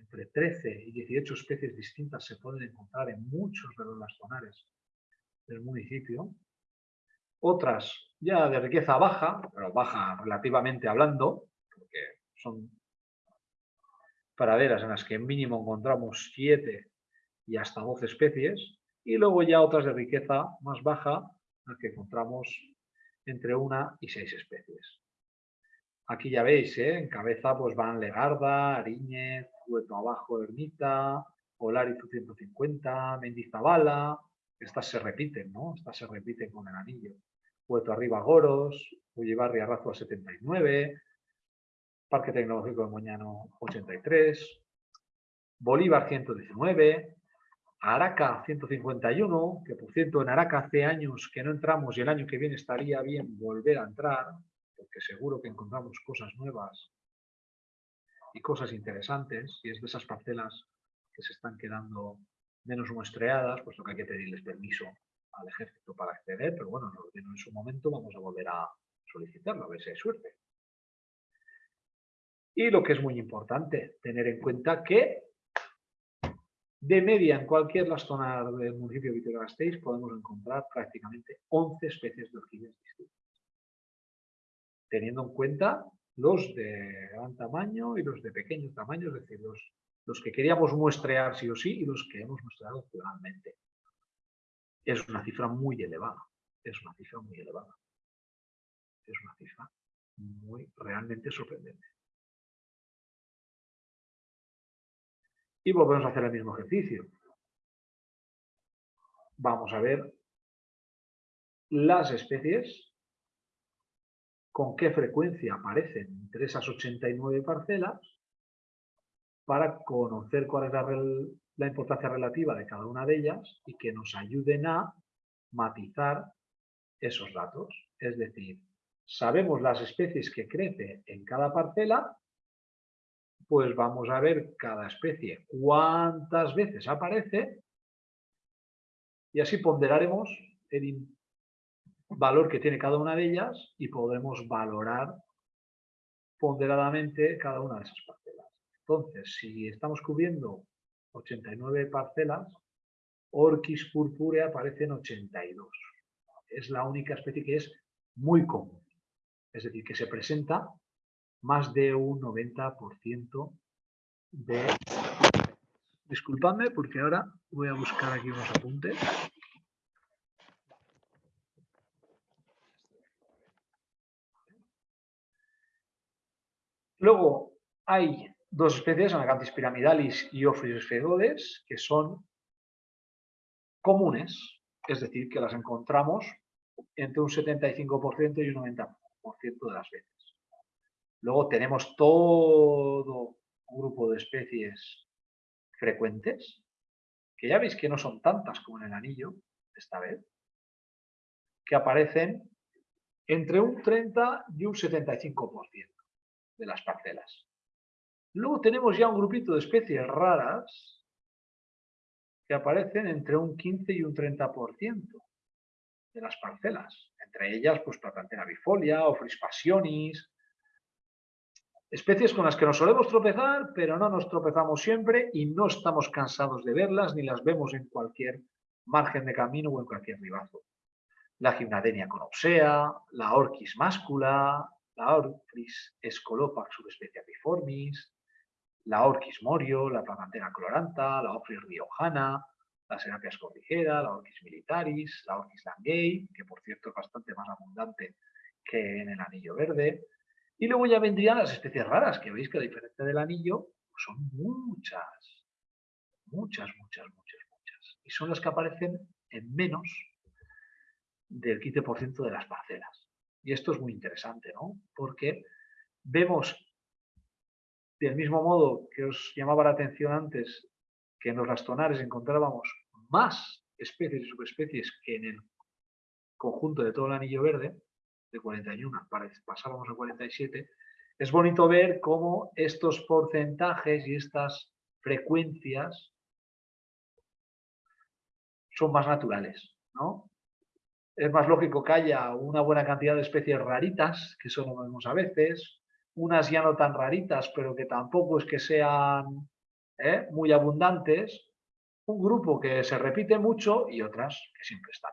S1: entre 13 y 18 especies distintas se pueden encontrar en muchos de los lastonares del municipio. Otras ya de riqueza baja, pero baja relativamente hablando, porque son praderas en las que mínimo encontramos 7 y hasta 12 especies, y luego ya otras de riqueza más baja, en las que encontramos entre una y seis especies. Aquí ya veis, ¿eh? en cabeza pues van Legarda, Ariñez, Hueto Abajo, Ermita, Olarizu 150, Mendizabala, estas se repiten, ¿no? Estas se repiten con el anillo. Hueto Arriba Goros, Ullibarri Arrazo 79, Parque Tecnológico de Moñano 83, Bolívar 119, Araca 151, que por cierto en Araca hace años que no entramos y el año que viene estaría bien volver a entrar, porque seguro que encontramos cosas nuevas y cosas interesantes, y es de esas parcelas que se están quedando menos muestreadas, puesto que hay que pedirles permiso al ejército para acceder, pero bueno, en su momento vamos a volver a solicitarlo, a ver si hay suerte. Y lo que es muy importante, tener en cuenta que de media en cualquier lastonar del municipio de Vitoria-Gasteiz podemos encontrar prácticamente 11 especies de orquídeas distintas teniendo en cuenta los de gran tamaño y los de pequeño tamaño, es decir, los, los que queríamos muestrear sí o sí y los que hemos muestreado finalmente. Es una cifra muy elevada, es una cifra muy elevada. Es una cifra muy realmente sorprendente. Y volvemos a hacer el mismo ejercicio. Vamos a ver las especies con qué frecuencia aparecen entre esas 89 parcelas para conocer cuál es la, importancia relativa de cada una de ellas y que nos ayuden a matizar esos datos. Es decir, sabemos las especies que crecen en cada parcela, pues vamos a ver cada especie cuántas veces aparece y así ponderaremos el valor que tiene cada una de ellas y podremos valorar ponderadamente cada una de esas parcelas. Entonces, si estamos cubriendo 89 parcelas, Orquis purpurea aparece en 82. Es la única especie que es muy común. Es decir, que se presenta más de un 90% de... Disculpadme porque ahora voy a buscar aquí unos apuntes. Luego hay dos especies, Anacanthis piramidalis y Ophrys fegodes, que son comunes, es decir, que las encontramos entre un 75% y un 90% de las veces. Luego tenemos todo un grupo de especies frecuentes, que ya veis que no son tantas como en el anillo, esta vez, que aparecen entre un 30 y un 75% de las parcelas. Luego tenemos ya un grupito de especies raras que aparecen entre un 15 y un 30% de las parcelas. Entre ellas, pues Platantera bifolia o Frispasionis. Especies con las que nos solemos tropezar, pero no nos tropezamos siempre y no estamos cansados de verlas ni las vemos en cualquier margen de camino o en cualquier ribazo. La gimnadenia conopsea, la orquis máscula, la Orchis escolopax subespecie biformis, la Orchis morio, la Placantera coloranta, la Orchis riojana, la Serapia escordijera, la Orchis militaris, la Orchis langay, que por cierto es bastante más abundante que en el anillo verde. Y luego ya vendrían las especies raras, que veis que a diferencia del anillo, pues son muchas, muchas, muchas, muchas, muchas. Y son las que aparecen en menos del 15% de las parcelas. Y esto es muy interesante, ¿no? Porque vemos, del mismo modo que os llamaba la atención antes, que en los lastonares encontrábamos más especies y subespecies que en el conjunto de todo el anillo verde, de 41 pasábamos a 47, es bonito ver cómo estos porcentajes y estas frecuencias son más naturales, ¿no? Es más lógico que haya una buena cantidad de especies raritas, que eso lo vemos a veces, unas ya no tan raritas, pero que tampoco es que sean ¿eh? muy abundantes, un grupo que se repite mucho y otras que siempre están,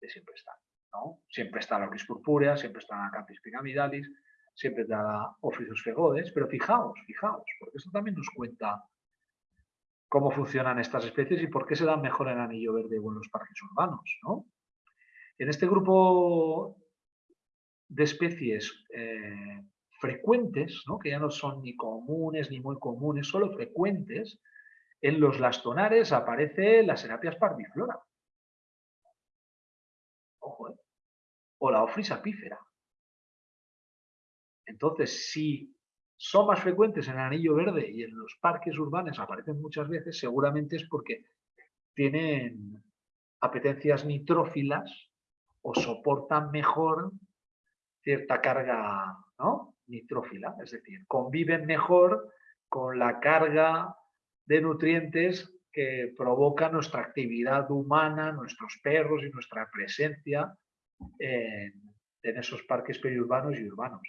S1: que siempre están. ¿no? Siempre está la Orquis purpúrea, siempre está la Campis piramidalis, siempre está la Ophrys fegodes, pero fijaos, fijaos, porque esto también nos cuenta cómo funcionan estas especies y por qué se dan mejor en anillo verde o en los parques urbanos, ¿no? En este grupo de especies eh, frecuentes, que ya no son ni comunes ni muy comunes, solo frecuentes, en los lastonares aparece la Serapias parviflora. Ojo, ¿eh? O la Ofris apífera. Entonces, si son más frecuentes en el anillo verde y en los parques urbanos aparecen muchas veces, seguramente es porque tienen apetencias nitrófilas o soportan mejor cierta carga ¿no? nitrófila, es decir, conviven mejor con la carga de nutrientes que provoca nuestra actividad humana, nuestros perros y nuestra presencia en, esos parques periurbanos y urbanos.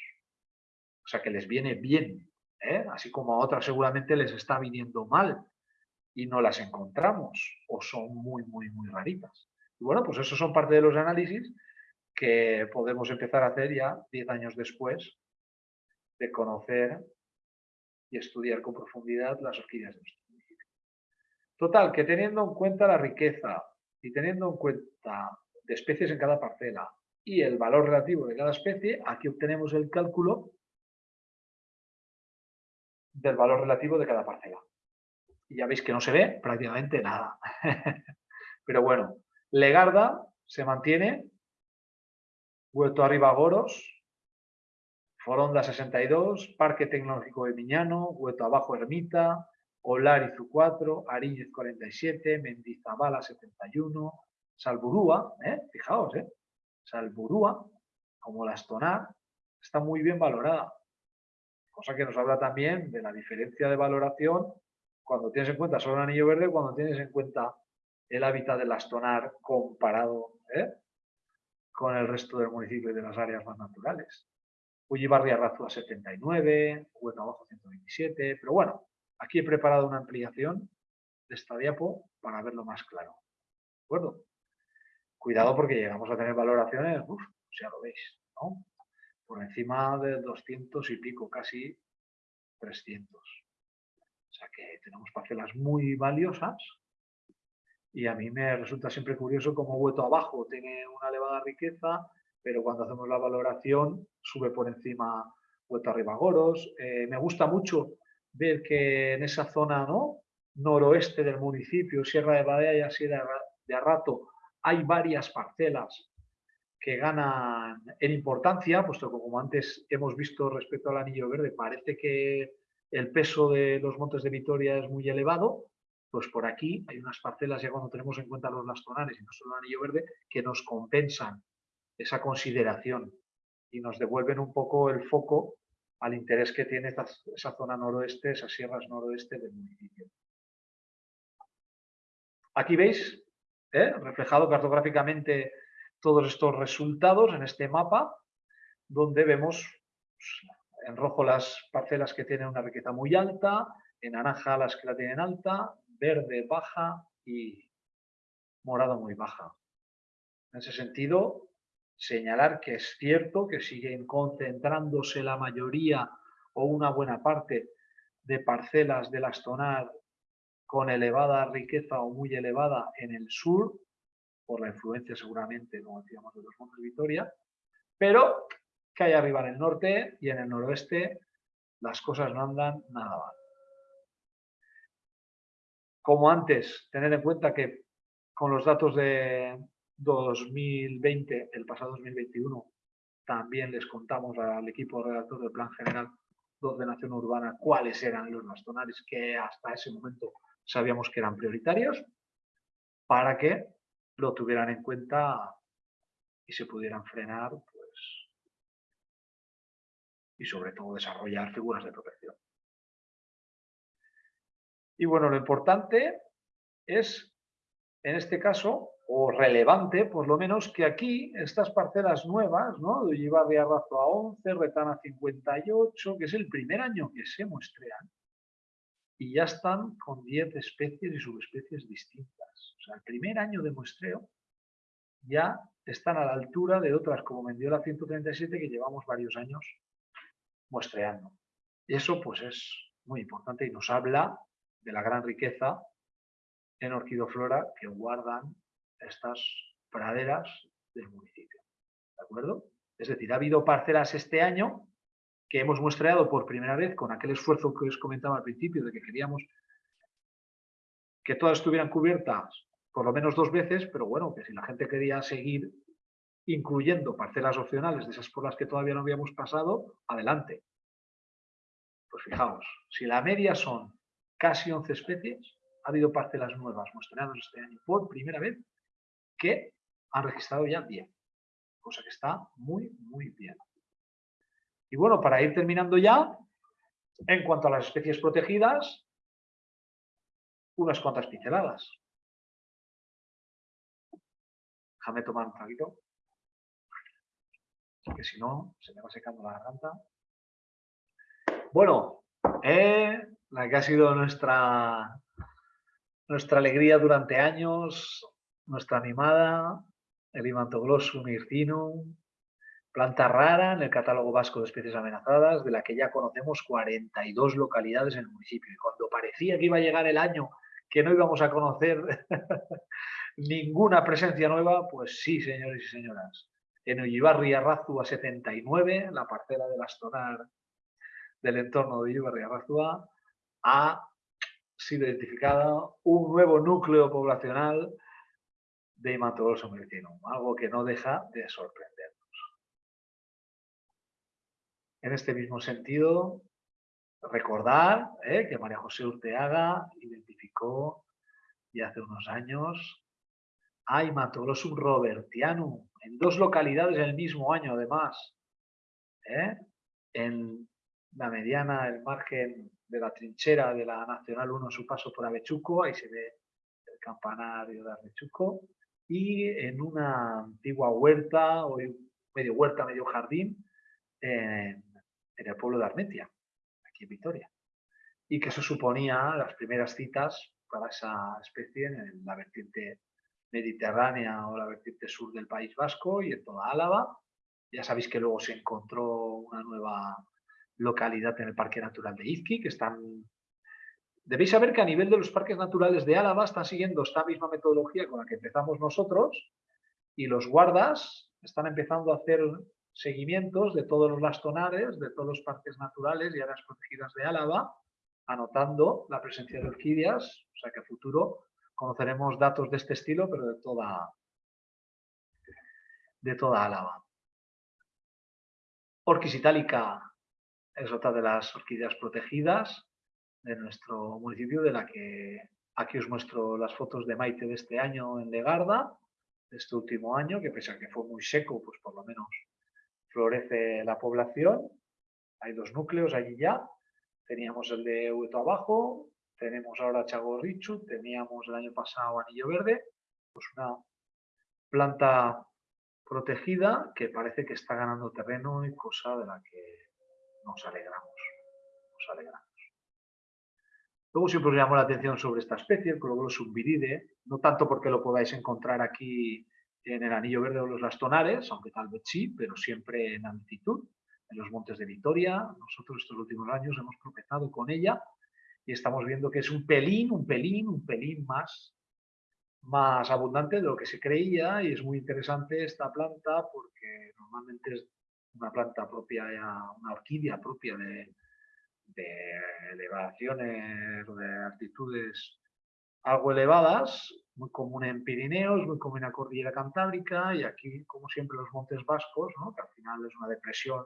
S1: O sea que les viene bien, ¿eh? así como a otras seguramente les está viniendo mal y no las encontramos o son muy, muy, muy raritas. Y bueno, pues esos son parte de los análisis que podemos empezar a hacer ya 10 años después de conocer y estudiar con profundidad las orquídeas de nuestro municipio. Total, que teniendo en cuenta la riqueza y teniendo en cuenta de especies en cada parcela y el valor relativo de cada especie, aquí obtenemos el cálculo del valor relativo de cada parcela. Y ya veis que no se ve prácticamente nada. Pero bueno, Legarda se mantiene, Huerto Arriba Goros, Foronda 62, Parque Tecnológico de Miñano, Huerto Abajo Ermita, Olarizu 4, Ariñez 47, Mendizabala 71, Salburúa, ¿eh? fijaos, ¿eh? Salburúa, como la Estonar, está muy bien valorada. Cosa que nos habla también de la diferencia de valoración cuando tienes en cuenta solo el anillo verde, cuando tienes en cuenta el hábitat del Astonar comparado ¿eh? con el resto del municipio y de las áreas más naturales. Ullibarri Arrazúa 79, Hueco Abajo 127, pero bueno, aquí he preparado una ampliación de esta diapo para verlo más claro. ¿De acuerdo? Cuidado porque llegamos a tener valoraciones, uff, ya lo veis, ¿no? Por encima de 200 y pico, casi 300. O sea que tenemos parcelas muy valiosas y a mí me resulta siempre curioso cómo Hueto abajo tiene una elevada riqueza, pero cuando hacemos la valoración sube por encima Hueto arriba Goros. Eh, me gusta mucho ver que en esa zona ¿no? noroeste del municipio, Sierra de Badea y Sierra de Arrato, hay varias parcelas que ganan en importancia, puesto que como antes hemos visto respecto al anillo verde, parece que el peso de los montes de Vitoria es muy elevado, pues por aquí hay unas parcelas, ya cuando tenemos en cuenta los lastonares y no solo el anillo verde, que nos compensan esa consideración y nos devuelven un poco el foco al interés que tiene esa zona noroeste, esas sierras noroeste del municipio. Aquí veis ¿eh? reflejado cartográficamente todos estos resultados en este mapa, donde vemos pues, en rojo las parcelas que tienen una riqueza muy alta, en naranja las que la tienen alta, verde baja y morado muy baja. En ese sentido, señalar que es cierto que siguen concentrándose la mayoría o una buena parte de parcelas del Astonar con elevada riqueza o muy elevada en el sur, por la influencia seguramente, como decíamos, de los Montes de Vitoria, pero que hay arriba en el norte y en el noroeste las cosas no andan nada mal. Como antes, tener en cuenta que con los datos de 2020, el pasado 2021, también les contamos al equipo redactor del Plan General de Ordenación Urbana cuáles eran los bastonales que hasta ese momento sabíamos que eran prioritarios, para que lo tuvieran en cuenta y se pudieran frenar, pues, y sobre todo desarrollar figuras de protección. Y bueno, lo importante es, en este caso, o relevante, por lo menos, que aquí estas parcelas nuevas, ¿no? De de Arrazo a 11, Retana 58, que es el primer año que se muestrean, y ya están con 10 especies y subespecies distintas. O sea, el primer año de muestreo ya están a la altura de otras como Mendiola 137 que llevamos varios años muestreando. Y eso pues es muy importante y nos habla de la gran riqueza en orquidoflora que guardan estas praderas del municipio. ¿De acuerdo? Es decir, ha habido parcelas este año que hemos muestreado por primera vez con aquel esfuerzo que os comentaba al principio de que queríamos que todas estuvieran cubiertas por lo menos dos veces, pero bueno, que si la gente quería seguir incluyendo parcelas opcionales de esas por las que todavía no habíamos pasado, adelante. Pues fijaos, si la media son casi 11 especies, ha habido parcelas nuevas mostradas este año por primera vez que han registrado ya 10, cosa que está muy, muy bien. Y bueno, para ir terminando ya, en cuanto a las especies protegidas, unas cuantas pinceladas. Déjame tomar un traguito, que si no, se me va secando la garganta. Bueno, eh, la que ha sido nuestra, nuestra alegría durante años, nuestra animada, el Imantoglossum hircinum, planta rara en el catálogo vasco de especies amenazadas, de la que ya conocemos 42 localidades en el municipio. Y cuando parecía que iba a llegar el año que no íbamos a conocer ninguna presencia nueva, pues sí, señores y señoras. En Ullibarri Arrazua 79, la parcela del Astonar del entorno de Ullibarri Arrazua, ha sido identificada un nuevo núcleo poblacional de Imatoloso Mercinum, algo que no deja de sorprendernos. En este mismo sentido, recordar eh, que María José Urteaga identificó ya hace unos años a Imatolosum robertianum en dos localidades en el mismo año además. ¿eh? En la mediana, el margen de la trinchera de la Nacional 1 su paso por Avechuco, ahí se ve el campanario de Avechuco, y en una antigua huerta, medio huerta, medio jardín, en, el pueblo de Armentia, aquí en Vitoria. Y que eso suponía las primeras citas para esa especie en la vertiente mediterránea o la vertiente sur del País Vasco y en toda Álava. Ya sabéis que luego se encontró una nueva localidad en el Parque Natural de Izqui, que están... Debéis saber que a nivel de los parques naturales de Álava están siguiendo esta misma metodología con la que empezamos nosotros y los guardas están empezando a hacer seguimientos de todos los lastonares, de todos los parques naturales y áreas protegidas de Álava, anotando la presencia de orquídeas, o sea que a futuro conoceremos datos de este estilo, pero de toda, de toda Álava. Orquis itálica es otra de las orquídeas protegidas de nuestro municipio, de la que aquí os muestro las fotos de Maite de este año en Legarda, de este último año, que pese a que fue muy seco, pues por lo menos florece la población. Hay dos núcleos allí ya. Teníamos el de Hueto Abajo, tenemos ahora Chagorrichu, teníamos el año pasado Anillo Verde, pues una planta protegida que parece que está ganando terreno y cosa de la que nos alegramos, nos alegramos. Luego siempre os llamó la atención sobre esta especie, el Cologlosum viride, no tanto porque lo podáis encontrar aquí en el anillo verde o los lastonares, aunque tal vez sí, pero siempre en altitud, en los montes de Vitoria. Nosotros estos últimos años hemos tropezado con ella y estamos viendo que es un pelín, un pelín, un pelín más, más abundante de lo que se creía y es muy interesante esta planta porque normalmente es una planta propia, una orquídea propia de, elevaciones de altitudes algo elevadas, muy común en Pirineos, muy común en la cordillera cantábrica y aquí, como siempre, los montes vascos, que al final es una depresión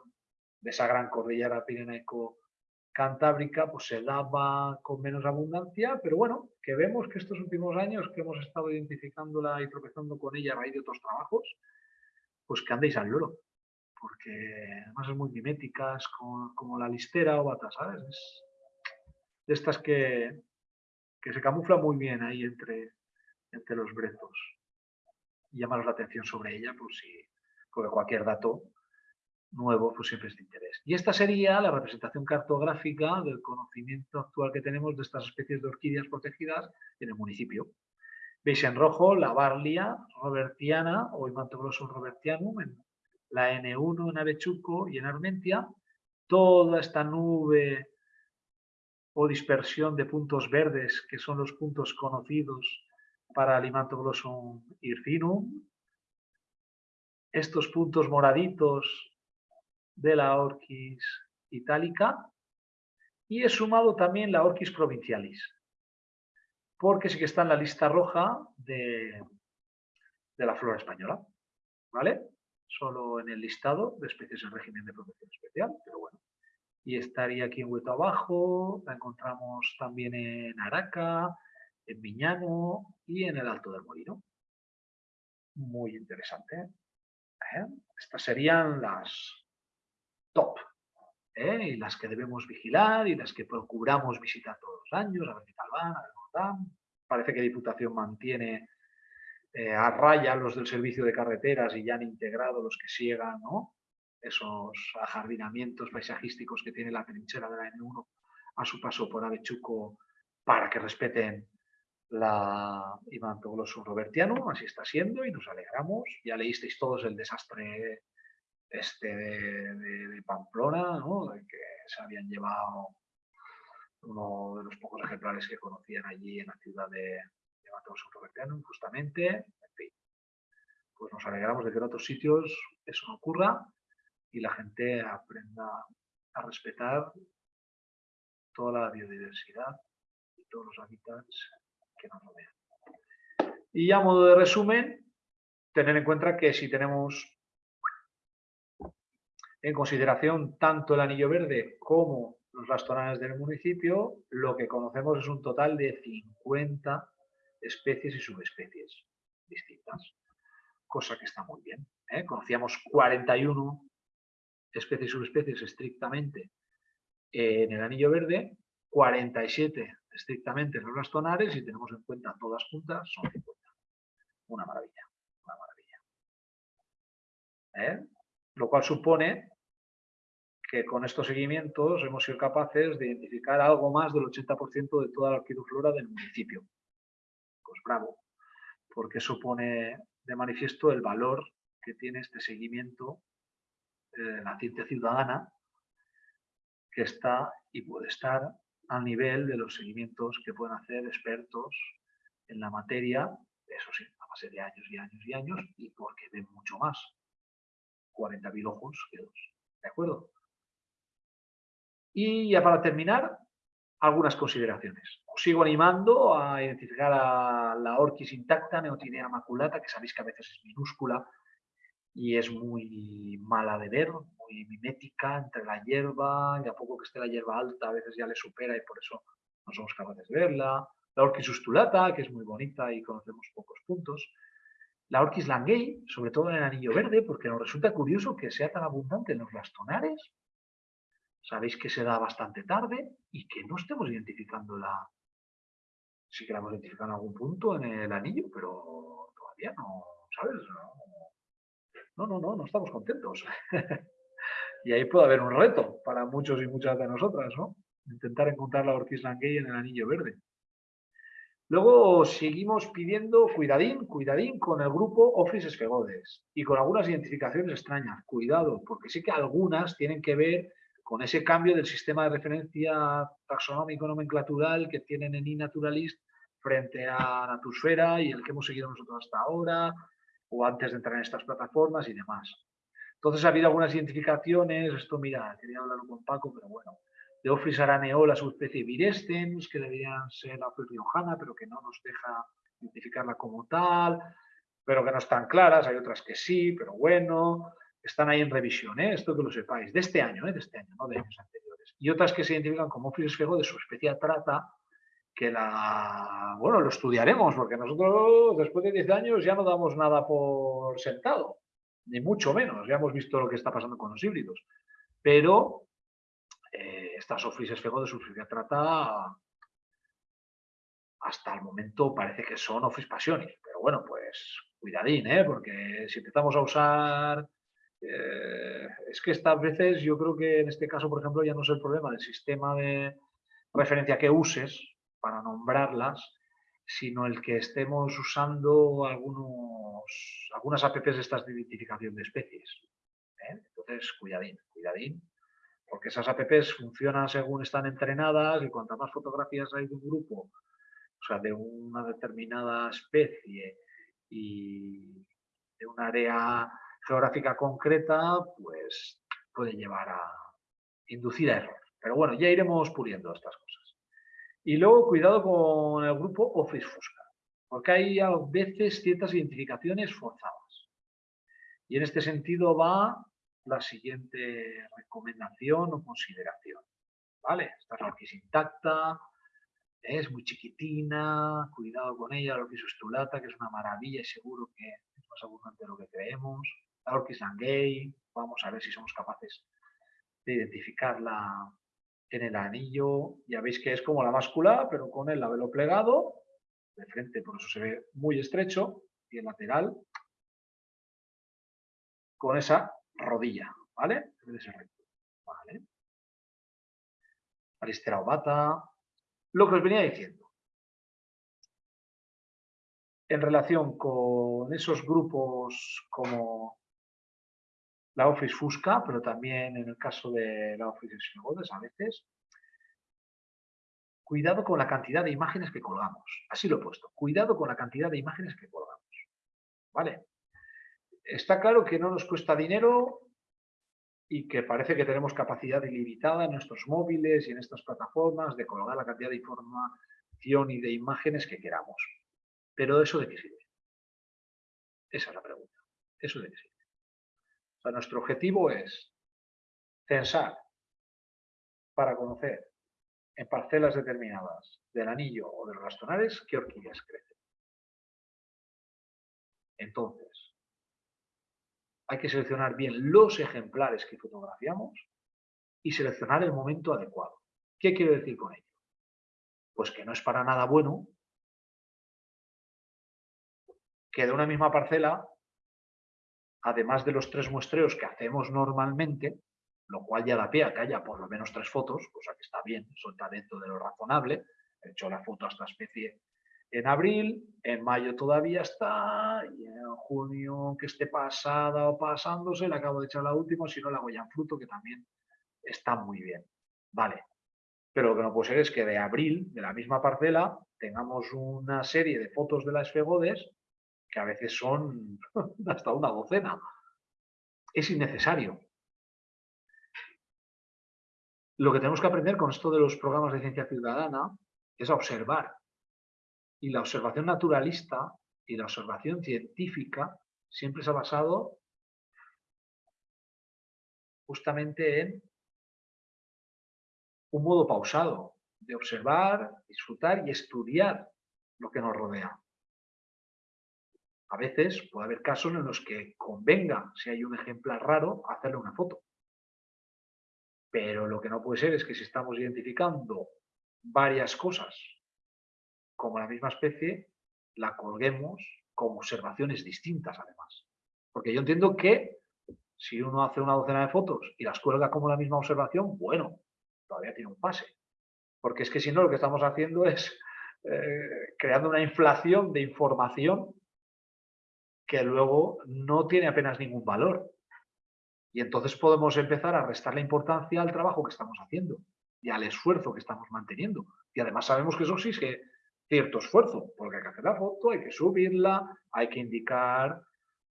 S1: de esa gran cordillera pirenaico-cantábrica, pues se daba con menos abundancia, pero bueno, que vemos que estos últimos años que hemos estado identificándola y tropezando con ella a raíz de otros trabajos, pues que andéis al loro porque además es muy mimética, es como, la listera o bata, ¿sabes? Es de estas que, que se camufla muy bien ahí entre, entre los brezos. Y llamaros la atención sobre ella, por si, porque cualquier dato nuevo pues siempre es de interés. Y esta sería la representación cartográfica del conocimiento actual que tenemos de estas especies de orquídeas protegidas en el municipio. Veis en rojo la Barlia robertiana o Imantoglossum robertianum en la N1 en Avechuco y en Armentia, toda esta nube o dispersión de puntos verdes, que son los puntos conocidos para Alimantoglossum irfinum, estos puntos moraditos de la Orquis itálica, y he sumado también la Orquis provincialis, porque sí que está en la lista roja de, de la flora española. ¿Vale? Solo en el listado de especies en régimen de protección especial, pero bueno. Y estaría aquí en Hueto Abajo, la encontramos también en Araca, en Miñano y en el Alto del Molino. Muy interesante. ¿eh? Estas serían las top, ¿eh? y las que debemos vigilar y las que procuramos visitar todos los años, a ver qué tal van, a ver cómo. Parece que Diputación mantiene eh, a raya los del servicio de carreteras y ya han integrado los que siegan esos ajardinamientos paisajísticos que tiene la trinchera de la N1 a su paso por Avechuco para que respeten la Imantoglossum robertiano, así está siendo y nos alegramos. Ya leísteis todos el desastre este de, Pamplona, ¿no? que se habían llevado uno de los pocos ejemplares que conocían allí en la ciudad de, de Matos justamente, en fin. Pues nos alegramos de que en otros sitios eso no ocurra y la gente aprenda a respetar toda la biodiversidad y todos los hábitats que nos rodean. Y a modo de resumen, tener en cuenta que si tenemos en consideración tanto el anillo verde como los bastonales del municipio, lo que conocemos es un total de 50 especies y subespecies distintas, cosa que está muy bien. ¿eh? Conocíamos 41 especies y subespecies estrictamente en el anillo verde, 47 estrictamente en los bastonares y tenemos en cuenta todas juntas, son 50. Una maravilla, una maravilla. ¿Eh? Lo cual supone que con estos seguimientos hemos sido capaces de identificar algo más del 80% de toda la orquidoflora del municipio. Bravo, porque supone de manifiesto el valor que tiene este seguimiento eh, la ciencia ciudadana, que está y puede estar al nivel de los seguimientos que pueden hacer expertos en la materia, eso sí, a base de años y años y años, y porque ven mucho más. 40.000 ojos que dos. ¿De acuerdo? Y ya para terminar, algunas consideraciones. Os sigo animando a identificar a la orquis intacta, Neotinea maculata, que sabéis que a veces es minúscula y es muy mala de ver, muy mimética entre la hierba, y a poco que esté la hierba alta a veces ya le supera y por eso no somos capaces de verla. La orquis ustulata, que es muy bonita y conocemos pocos puntos. La orquis langei, sobre todo en el anillo verde, porque nos resulta curioso que sea tan abundante en los bastonares sabéis que se da bastante tarde y que no estemos identificando la... Sí que la hemos identificado en algún punto en el anillo, pero todavía no, ¿sabes? No, no, no, no, estamos contentos. y ahí puede haber un reto para muchos y muchas de nosotras, ¿no? Intentar encontrar la Ortiz Languey en el anillo verde. Luego seguimos pidiendo cuidadín, cuidadín con el grupo Office Esfegodes y con algunas identificaciones extrañas. Cuidado, porque sí que algunas tienen que ver con ese cambio del sistema de referencia taxonómico nomenclatural que tienen en iNaturalist frente a Natusfera y el que hemos seguido nosotros hasta ahora, o antes de entrar en estas plataformas y demás. Entonces ha habido algunas identificaciones, esto mira, quería hablarlo con Paco, pero bueno, de Ofris araneo, la subespecie virestens, que deberían ser la riojana, pero que no nos deja identificarla como tal, pero que no están claras, hay otras que sí, pero bueno, están ahí en revisión, ¿eh? esto que lo sepáis, de este año, ¿eh? de este año, no de años anteriores. Y otras que se identifican como fego de su especie trata, que la, bueno, lo estudiaremos, porque nosotros después de 10 años ya no damos nada por sentado, ni mucho menos, ya hemos visto lo que está pasando con los híbridos. Pero eh, ofrices fego de su especie trata hasta el momento parece que son office pasiones, pero bueno, pues cuidadín, ¿eh? porque si empezamos a usar eh, es que estas veces yo creo que en este caso, por ejemplo, ya no es el problema del sistema de referencia que uses para nombrarlas, sino el que estemos usando algunos, algunas apps de estas de identificación de especies. ¿eh? Entonces, cuidadín, cuidadín, porque esas apps funcionan según están entrenadas y cuantas más fotografías hay de un grupo, o sea, de una determinada especie y de un área geográfica concreta, pues puede llevar a inducir a error. Pero bueno, ya iremos puliendo estas cosas. Y luego, cuidado con el grupo Office Fusca, porque hay a veces ciertas identificaciones forzadas. Y en este sentido va la siguiente recomendación o consideración. ¿Vale? Esta es la intacta, es muy chiquitina, cuidado con ella, la orquis que es una maravilla y seguro que es más abundante de lo que creemos Orquis gay, vamos a ver si somos capaces de identificarla en el anillo. Ya veis que es como la báscula, pero con el labelo plegado, de frente por eso se ve muy estrecho, y el lateral con esa rodilla, ¿vale? Debe ser recto, ¿vale? Lo que os venía diciendo. En relación con esos grupos como la Office Fusca, pero también en el caso de la Office Snogodes a veces, cuidado con la cantidad de imágenes que colgamos. Así lo he puesto. Cuidado con la cantidad de imágenes que colgamos. ¿Vale? Está claro que no nos cuesta dinero y que parece que tenemos capacidad ilimitada en nuestros móviles y en estas plataformas de colgar la cantidad de información y de imágenes que queramos. Pero ¿eso de qué sirve? Esa es la pregunta. ¿Eso de qué sirve? Nuestro objetivo es censar para conocer en parcelas determinadas del anillo o de los bastonares qué orquídeas crecen. Entonces, hay que seleccionar bien los ejemplares que fotografiamos y seleccionar el momento adecuado. ¿Qué quiero decir con ello? Pues que no es para nada bueno que de una misma parcela además de los tres muestreos que hacemos normalmente, lo cual ya da pie a que haya por lo menos tres fotos, cosa que está bien, eso está dentro de lo razonable. He hecho la foto a esta especie en abril, en mayo todavía está, y en junio que esté pasada o pasándose, le acabo de echar la última, si no la ya en fruto, que también está muy bien. Vale, pero lo que no puede ser es que de abril, de la misma parcela, tengamos una serie de fotos de las fegodes que a veces son hasta una docena. Es innecesario. Lo que tenemos que aprender con esto de los programas de ciencia ciudadana es a observar. Y la observación naturalista y la observación científica siempre se ha basado justamente en un modo pausado de observar, disfrutar y estudiar lo que nos rodea. A veces puede haber casos en los que convenga, si hay un ejemplar raro, hacerle una foto. Pero lo que no puede ser es que si estamos identificando varias cosas como la misma especie, la colguemos como observaciones distintas además. Porque yo entiendo que si uno hace una docena de fotos y las cuelga como la misma observación, bueno, todavía tiene un pase. Porque es que si no, lo que estamos haciendo es eh, creando una inflación de información que luego no tiene apenas ningún valor. Y entonces podemos empezar a restar la importancia al trabajo que estamos haciendo y al esfuerzo que estamos manteniendo. Y además sabemos que eso exige cierto esfuerzo, porque hay que hacer la foto, hay que subirla, hay que indicar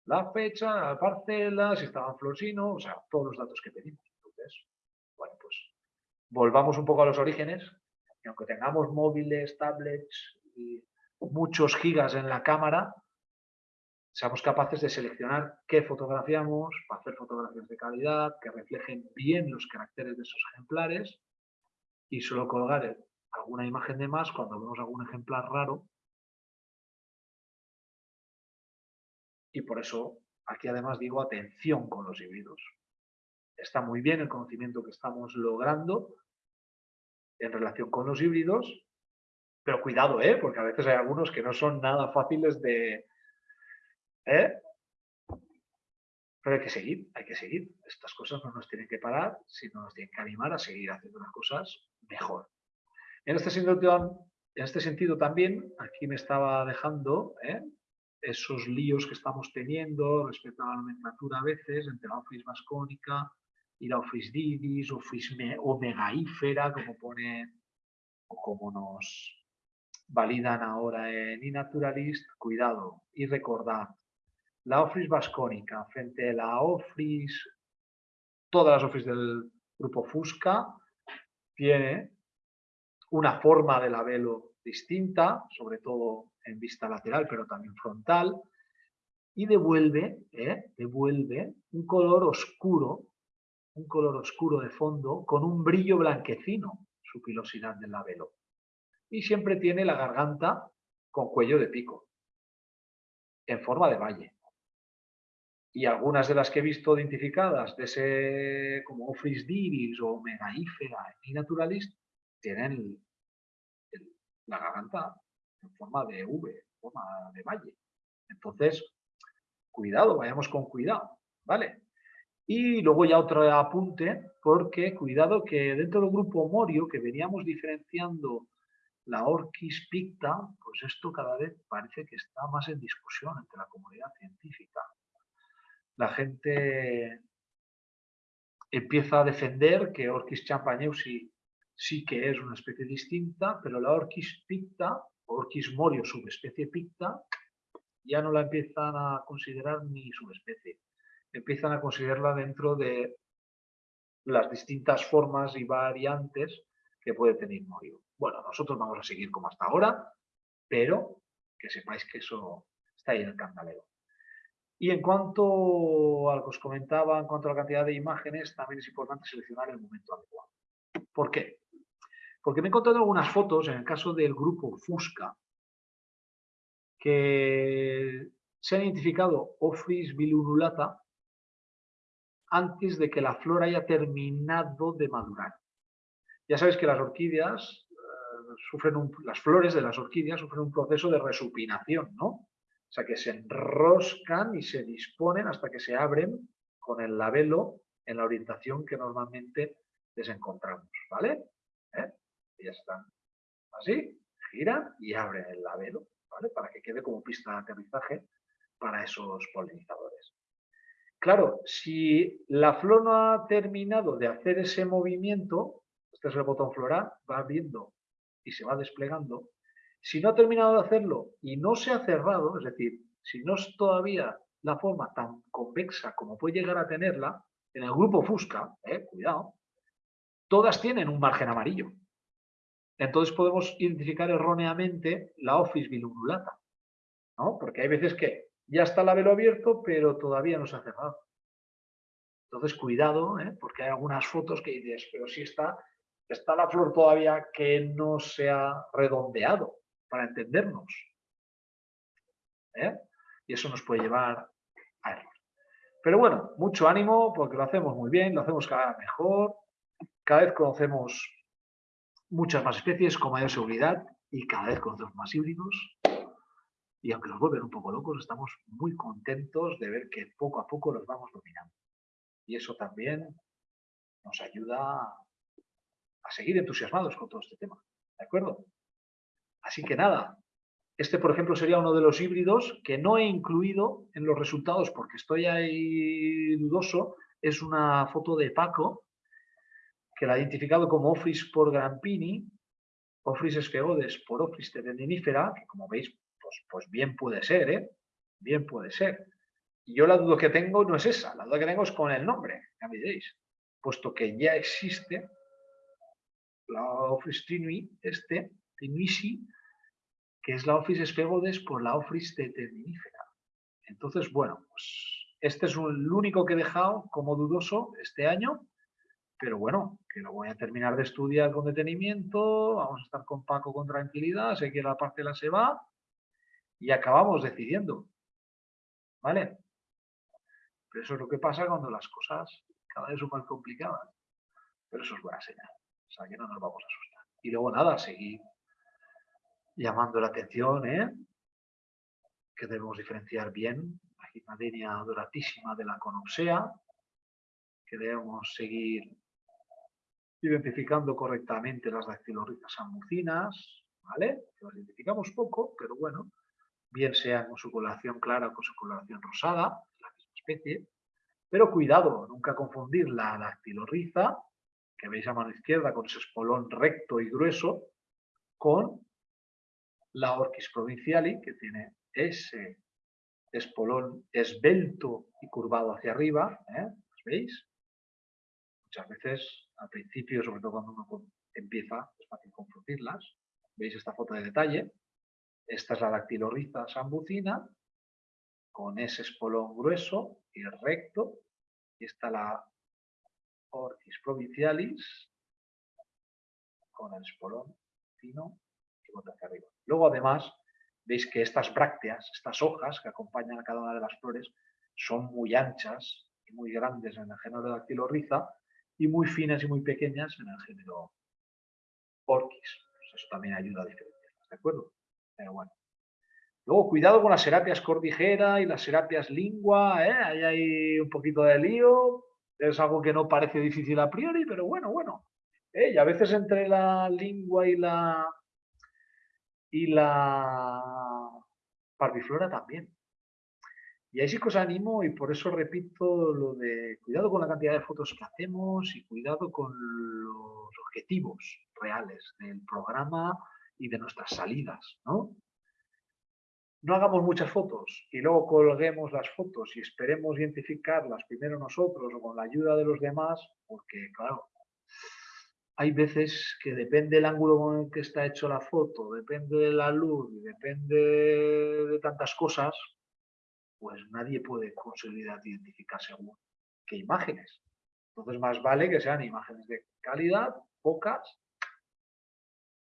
S1: la fecha, la parcela, si estaba en Flosino, o sea, todos los datos que pedimos. Entonces, bueno, pues volvamos un poco a los orígenes, y aunque tengamos móviles, tablets y muchos gigas en la cámara, seamos capaces de seleccionar qué fotografiamos, para hacer fotografías de calidad, que reflejen bien los caracteres de esos ejemplares y solo colgar alguna imagen de más cuando vemos algún ejemplar raro. Y por eso aquí además digo atención con los híbridos. Está muy bien el conocimiento que estamos logrando en relación con los híbridos, pero cuidado, ¿eh? porque a veces hay algunos que no son nada fáciles de, ¿Eh? Pero hay que seguir, hay que seguir. Estas cosas no nos tienen que parar, sino nos tienen que animar a seguir haciendo las cosas mejor. En este sentido, en este también, aquí me estaba dejando ¿eh? esos líos que estamos teniendo respecto a la nomenclatura a veces entre la Office vascónica y la Office didis, Office omegaífera, como pone o como nos validan ahora en iNaturalist. Cuidado y recordad, la Office vascónica frente a la Office, todas las Office del grupo Fusca, tiene una forma de labelo distinta, sobre todo en vista lateral, pero también frontal, y devuelve, ¿eh? devuelve un color oscuro, un color oscuro de fondo, con un brillo blanquecino, su pilosidad del labelo. Y siempre tiene la garganta con cuello de pico, en forma de valle y algunas de las que he visto identificadas de ese como Office Divis o Megaífera y Naturalist tienen la garganta en forma de V, en forma de valle. Entonces, cuidado, vayamos con cuidado, ¿vale? Y luego ya otro apunte, porque cuidado que dentro del grupo Morio, que veníamos diferenciando la Orquis picta, pues esto cada vez parece que está más en discusión entre la comunidad científica la gente empieza a defender que Orchis champagneusi sí que es una especie distinta, pero la Orchis picta, Orchis morio subespecie picta, ya no la empiezan a considerar ni subespecie. Empiezan a considerarla dentro de las distintas formas y variantes que puede tener morio. Bueno, nosotros vamos a seguir como hasta ahora, pero que sepáis que eso está ahí en el candelero. Y en cuanto a lo que os comentaba, en cuanto a la cantidad de imágenes, también es importante seleccionar el momento adecuado. ¿Por qué? Porque me he encontrado algunas fotos, en el caso del grupo Fusca, que se han identificado Ofris bilunulata antes de que la flor haya terminado de madurar. Ya sabéis que las orquídeas eh, sufren las flores de las orquídeas sufren un proceso de resupinación, ¿no? O sea, que se enroscan y se disponen hasta que se abren con el labelo en la orientación que normalmente les encontramos, ¿vale? ¿Eh? Ya están así, giran y abren el labelo, ¿vale? Para que quede como pista de aterrizaje para esos polinizadores. Claro, si la flor no ha terminado de hacer ese movimiento, este es el botón floral, va abriendo y se va desplegando. Si no ha terminado de hacerlo y no se ha cerrado, es decir, si no es todavía la forma tan convexa como puede llegar a tenerla, en el grupo Fusca, eh, cuidado, todas tienen un margen amarillo. Entonces podemos identificar erróneamente la office bilumulata, ¿no? Porque hay veces que ya está el labelo abierto, pero todavía no se ha cerrado. Entonces, cuidado, ¿eh? porque hay algunas fotos que dices, pero si está, está la flor todavía que no se ha redondeado, para entendernos. ¿eh? Y eso nos puede llevar a error. Pero bueno, mucho ánimo, porque lo hacemos muy bien, lo hacemos cada vez mejor, cada vez conocemos muchas más especies con mayor seguridad y cada vez conocemos más híbridos y aunque nos vuelven un poco locos, estamos muy contentos de ver que poco a poco los vamos dominando. Y eso también nos ayuda a seguir entusiasmados con todo este tema. ¿De acuerdo? Así que nada, este por ejemplo sería uno de los híbridos que no he incluido en los resultados porque estoy ahí dudoso. Es una foto de Paco que la ha identificado como Office por Grampini, Office esfegodes por Office terendinífera, que como veis pues, pues, bien puede ser, ¿eh? Bien puede ser. Y yo la duda que tengo no es esa, la duda que tengo es con el nombre, ya me diréis. Puesto que ya existe la Office Trinui, este, Que es la Office Esfegodes por la Office teteninifera. Entonces, bueno, pues este es el único que he dejado como dudoso este año, pero bueno, que lo voy a terminar de estudiar con detenimiento, vamos a estar con Paco con tranquilidad, sé que la parte la se va, y acabamos decidiendo. ¿Vale? Pero eso es lo que pasa cuando las cosas cada vez son más complicadas. Pero eso es buena señal. O sea, que no nos vamos a asustar. Y luego nada, seguir llamando la atención, ¿eh? que debemos diferenciar bien la gimnadenia doratísima de la conopsea, que debemos seguir identificando correctamente las dactilorritas amucinas, ¿vale? Que las identificamos poco, pero bueno, bien sea con su coloración clara o con su coloración rosada, la misma especie. Pero cuidado, nunca confundir la dactilorriza, que veis a mano izquierda con ese espolón recto y grueso, con la Orchis provinciali, que tiene ese espolón esbelto y curvado hacia arriba, ¿eh? ¿veis? Muchas veces, al principio, sobre todo cuando uno empieza, es fácil confundirlas. ¿Veis esta foto de detalle? Esta es la dactilorriza sambucina, con ese espolón grueso y recto. Y está la Orchis provincialis, con el espolón fino y bota hacia arriba. Luego, además, veis que estas brácteas, estas hojas que acompañan a cada una de las flores, son muy anchas y muy grandes en el género de dactilorriza y muy finas y muy pequeñas en el género Orchis. Pues eso también ayuda a diferenciarlas, ¿de acuerdo? Pero bueno. Luego, cuidado con las serapias cordijera y las serapias lingua, ¿eh? Ahí hay un poquito de lío. Es algo que no parece difícil a priori, pero bueno, bueno. ¿eh? Y a veces entre la lingua y la y la parviflora también. Y ahí sí que os animo y por eso repito lo de cuidado con la cantidad de fotos que hacemos y cuidado con los objetivos reales del programa y de nuestras salidas, ¿no? No hagamos muchas fotos y luego colguemos las fotos y esperemos identificarlas primero nosotros o con la ayuda de los demás, porque claro, hay veces que depende del ángulo con el que está hecho la foto, depende de la luz depende de tantas cosas, pues nadie puede conseguir identificar según qué imágenes. Entonces más vale que sean imágenes de calidad, pocas,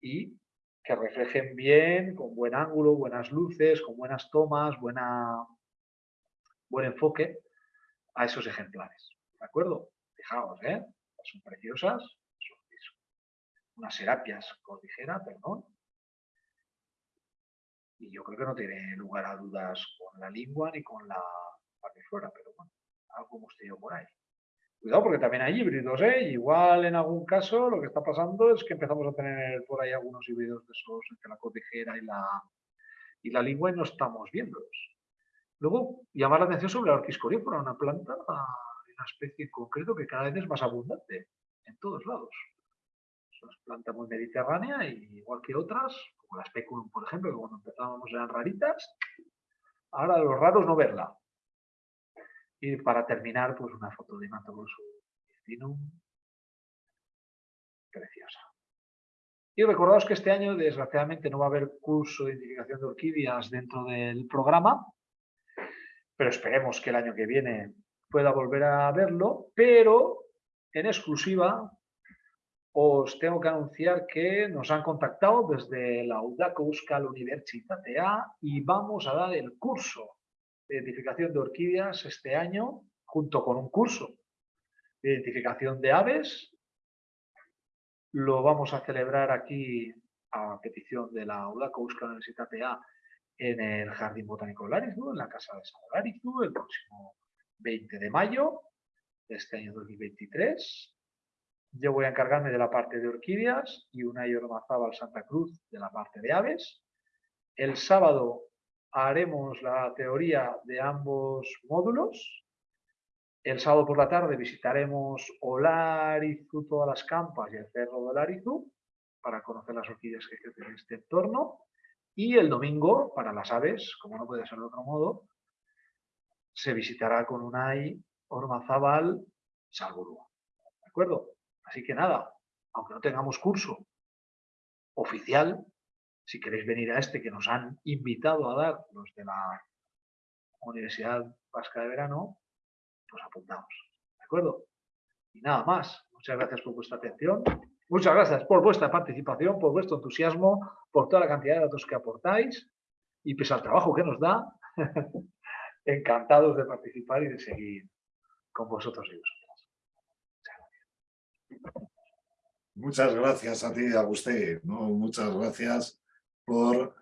S1: y que reflejen bien, con buen ángulo, buenas luces, con buenas tomas, buena, buen enfoque a esos ejemplares. ¿De acuerdo? Fijaos, ¿eh? Son preciosas, unas serapias cordillera, perdón, y yo creo que no tiene lugar a dudas con la lengua ni con la fuera, pero bueno, algo tenido por ahí. Cuidado porque también hay híbridos, ¿eh? Igual en algún caso lo que está pasando es que empezamos a tener por ahí algunos híbridos de esos entre la cordillera y la, y la lengua y no estamos viéndolos. Luego, llamar la atención sobre la orquiscorífera, una planta, una especie en concreto que cada vez es más abundante en todos lados. Es una planta muy mediterránea y igual que otras, la speculum, por ejemplo, que cuando empezábamos eran raritas, ahora los raros no verla. Y para terminar, pues una foto de su preciosa. Y recordaos que este año, desgraciadamente, no va a haber curso de identificación de orquídeas dentro del programa, pero esperemos que el año que viene pueda volver a verlo, pero en exclusiva os tengo que anunciar que nos han contactado desde la UDACO Euskal A y vamos a dar el curso de identificación de orquídeas este año junto con un curso de identificación de aves. Lo vamos a celebrar aquí a petición de la UDACO Euskal A en el Jardín Botánico de Larizu, en la Casa de San Larizu, el próximo 20 de mayo de este año 2023 yo voy a encargarme de la parte de orquídeas y una al Santa Cruz de la parte de aves. El sábado haremos la teoría de ambos módulos. El sábado por la tarde visitaremos Olarizu, todas las campas y el cerro de Olarizu para conocer las orquídeas que crecen en este entorno. Y el domingo, para las aves, como no puede ser de otro modo, se visitará con Unai Ormazábal Salburú. ¿De acuerdo? Así que nada, aunque no tengamos curso oficial, si queréis venir a este que nos han invitado a dar los de la Universidad Vasca de Verano, pues apuntamos. ¿De acuerdo? Y nada más. Muchas gracias por vuestra atención. Muchas gracias por vuestra participación, por vuestro entusiasmo, por toda la cantidad de datos que aportáis y pese al trabajo que nos da, encantados de participar y de seguir con vosotros y vosotros.
S2: Muchas gracias a ti, Agustín. Muchas gracias por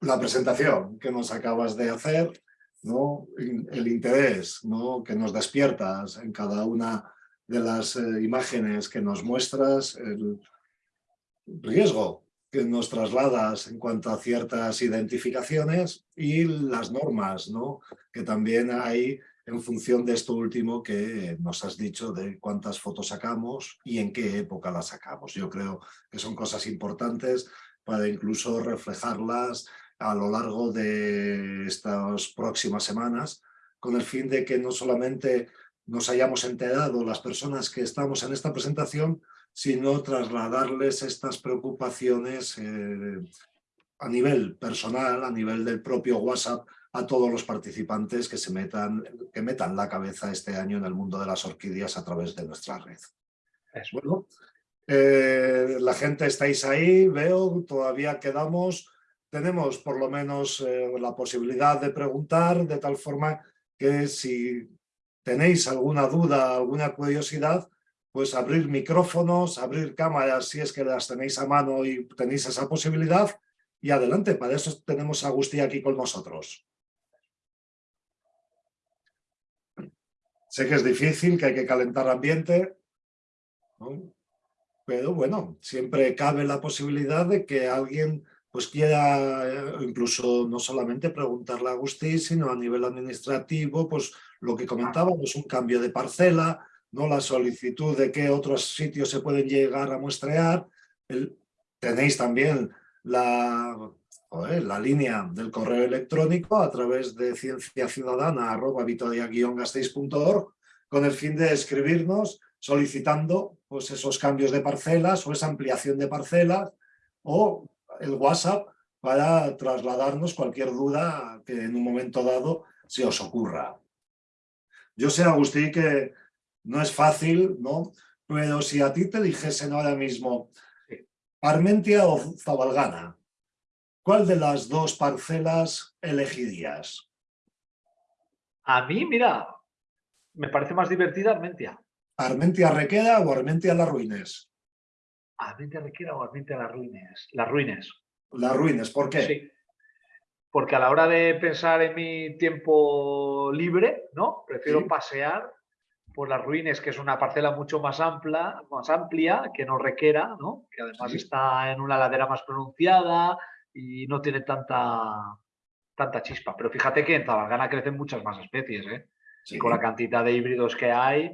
S2: la presentación que nos acabas de hacer, ¿no? el interés ¿no? que nos despiertas en cada una de las eh, imágenes que nos muestras, el riesgo que nos trasladas en cuanto a ciertas identificaciones y las normas ¿no? que también hay en función de esto último que nos has dicho de cuántas fotos sacamos y en qué época las sacamos. Yo creo que son cosas importantes para incluso reflejarlas a lo largo de estas próximas semanas, con el fin de que no solamente nos hayamos enterado las personas que estamos en esta presentación, sino trasladarles estas preocupaciones eh, a nivel personal, a nivel del propio WhatsApp, a todos los participantes que se metan, que metan la cabeza este año en el mundo de las orquídeas a través de nuestra red. Bueno, eh, la gente estáis ahí, veo, todavía quedamos, tenemos por lo menos eh, la posibilidad de preguntar de tal forma que si tenéis alguna duda, alguna curiosidad, pues abrir micrófonos, abrir cámaras si es que las tenéis a mano y tenéis esa posibilidad y adelante, para eso tenemos a Agustí aquí con nosotros. Sé que es difícil, que hay que calentar ambiente, pero bueno, siempre cabe la posibilidad de que alguien pues quiera eh, incluso no solamente preguntarle a Agustín, sino a nivel administrativo, pues lo que comentábamos, un cambio de parcela, ¿no? la solicitud de qué otros sitios se pueden llegar a muestrear. tenéis también la, la línea del correo electrónico a través de cienciaciudadana.vitoria-gasteiz.org con el fin de escribirnos solicitando pues, esos cambios de parcelas o esa ampliación de parcelas o el WhatsApp para trasladarnos cualquier duda que en un momento dado se os ocurra. Yo sé, Agustín, que no es fácil, ¿no? Pero si a ti te dijesen ahora mismo Armentia o Zabalgana, ¿cuál de las dos parcelas elegirías?
S1: A mí, mira, me parece más divertida Armentia.
S2: ¿Armentia Requeda o Armentia Las Ruines?
S1: Armentia Requeda o Armentia Las Ruines. Las Ruines.
S2: Las Ruines, ¿por qué?
S1: Sí. Porque a la hora de pensar en mi tiempo libre, ¿no? Prefiero pasear por las ruines, que es una parcela mucho más amplia, más amplia que no requiera, ¿no? que además está en una ladera más pronunciada y no tiene tanta, tanta chispa. Pero fíjate que en Zabalgana crecen muchas más especies, ¿eh? y con la cantidad de híbridos que hay,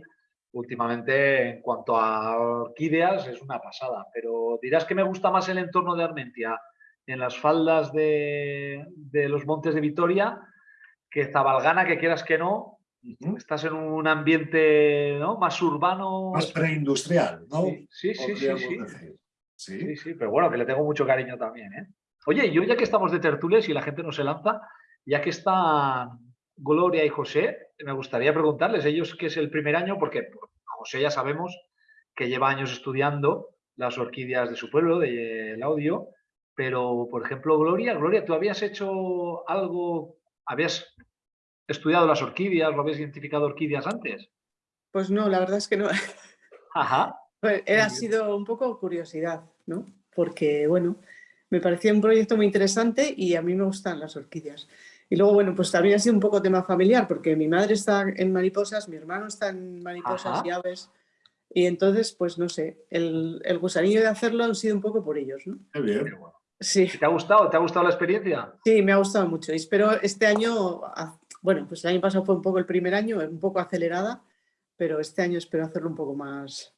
S1: últimamente en cuanto a orquídeas es una pasada. Pero dirás que me gusta más el entorno de Armentia en las faldas de, de los montes de Vitoria que Zabalgana, que quieras que no, Estás en un ambiente ¿no? más urbano.
S2: Más preindustrial, ¿no?
S1: Sí, sí, sí, sí, sí. pero bueno, que le tengo mucho cariño también. ¿eh? Oye, yo ya que estamos de tertulias y la gente no se lanza, ya que están Gloria y José, me gustaría preguntarles, ellos que es el primer año, porque José ya sabemos que lleva años estudiando las orquídeas de su pueblo, del audio, pero por ejemplo, Gloria, Gloria, ¿tú habías hecho algo, habías estudiado las orquídeas? ¿Lo habéis identificado orquídeas antes?
S4: Pues no, la verdad es que no.
S1: Ajá.
S4: Pues, ha sido un poco curiosidad, ¿no? Porque, bueno, me parecía un proyecto muy interesante y a mí me gustan las orquídeas. Y luego, bueno, pues también ha sido un poco tema familiar, porque mi madre está en mariposas, mi hermano está en mariposas y aves. Y entonces, pues no sé, el, el, gusanillo de hacerlo han sido un poco por ellos, ¿no?
S2: Qué bien.
S4: Sí.
S1: ¿Te ha gustado? ¿Te ha gustado la experiencia?
S4: Sí, me ha gustado mucho. Y espero este año bueno, pues el año pasado fue un poco el primer año, un poco acelerada, pero este año espero hacerlo un poco más,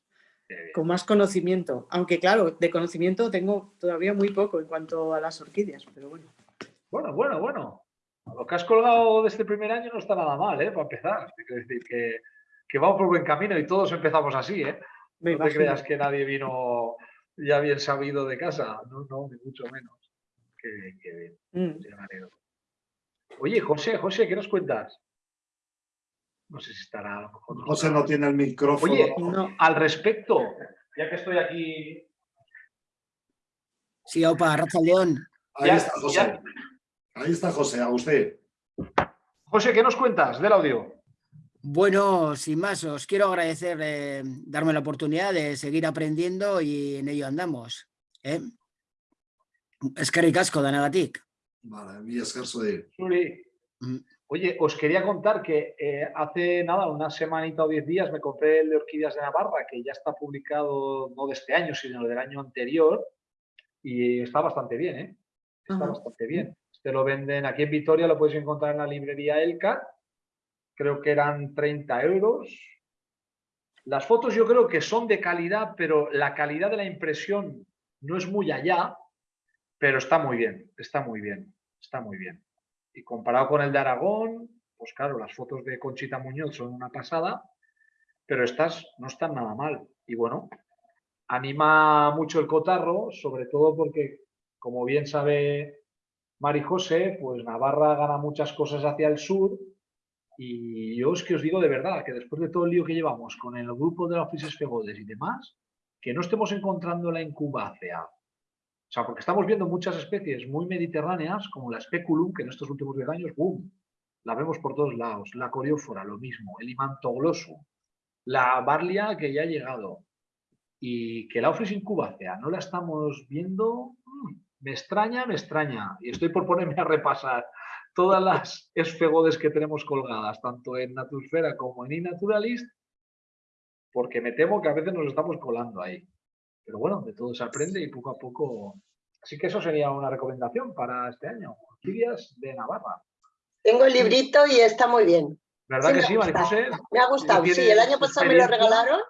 S4: con más conocimiento. Aunque claro, de conocimiento tengo todavía muy poco en cuanto a las orquídeas, pero bueno.
S1: Bueno, bueno, bueno. Lo que has colgado de este primer año no está nada mal, ¿eh? Para empezar. Es decir, que, que vamos por buen camino y todos empezamos así, ¿eh? no te creas que nadie vino ya bien sabido de casa. No, no, ni mucho menos. Qué bien, qué bien. Mm. Oye, José, José, ¿qué nos cuentas? No sé si estará a lo mejor.
S2: José no tiene el micrófono.
S1: Oye, al respecto, ya que estoy aquí.
S5: Sí, opa, Rafa León.
S2: Ahí está José. Ahí está José, a usted.
S1: José, ¿qué nos cuentas del audio?
S5: Bueno, sin más, os quiero agradecer eh, darme la oportunidad de seguir aprendiendo y en ello andamos. ¿eh? Es que ricasco, Danagatic.
S2: Vale, mi escaso de...
S1: Mm. Oye, os quería contar que eh, hace nada, una semanita o diez días, me compré el de Orquídeas de Navarra, que ya está publicado no de este año, sino del año anterior, y está bastante bien, ¿eh? Está bastante bien. Este lo venden aquí en Vitoria, lo puedes encontrar en la librería Elka, creo que eran 30 euros. Las fotos yo creo que son de calidad, pero la calidad de la impresión no es muy allá, pero está muy bien, está muy bien está muy bien. Y comparado con el de Aragón, pues claro, las fotos de Conchita Muñoz son una pasada, pero estas no están nada mal. Y bueno, anima mucho el cotarro, sobre todo porque, como bien sabe Mari José, pues Navarra gana muchas cosas hacia el sur y yo es que os digo de verdad que después de todo el lío que llevamos con el grupo de la Oficios Fegodes y demás, que no estemos encontrando la incubácea o sea, porque estamos viendo muchas especies muy mediterráneas, como la speculum, que en estos últimos 10 años, ¡boom! La vemos por todos lados. La coriófora, lo mismo. El imantoglossum. La barlia, que ya ha llegado. Y que la Office incubácea no la estamos viendo, mm, me extraña, me extraña. Y estoy por ponerme a repasar todas las esfegodes que tenemos colgadas, tanto en Natursfera como en iNaturalist, porque me temo que a veces nos estamos colando ahí. Pero bueno, de todo se aprende y poco a poco Así que eso sería una recomendación para este año. Orquídeas de Navarra.
S6: Tengo el librito y está muy bien.
S1: ¿Verdad
S6: Sí,
S1: que
S6: me
S1: sí,
S6: ha
S1: María
S6: gustado.
S1: José?
S6: Me ha gustado, sí. El año pasado me lo regalaron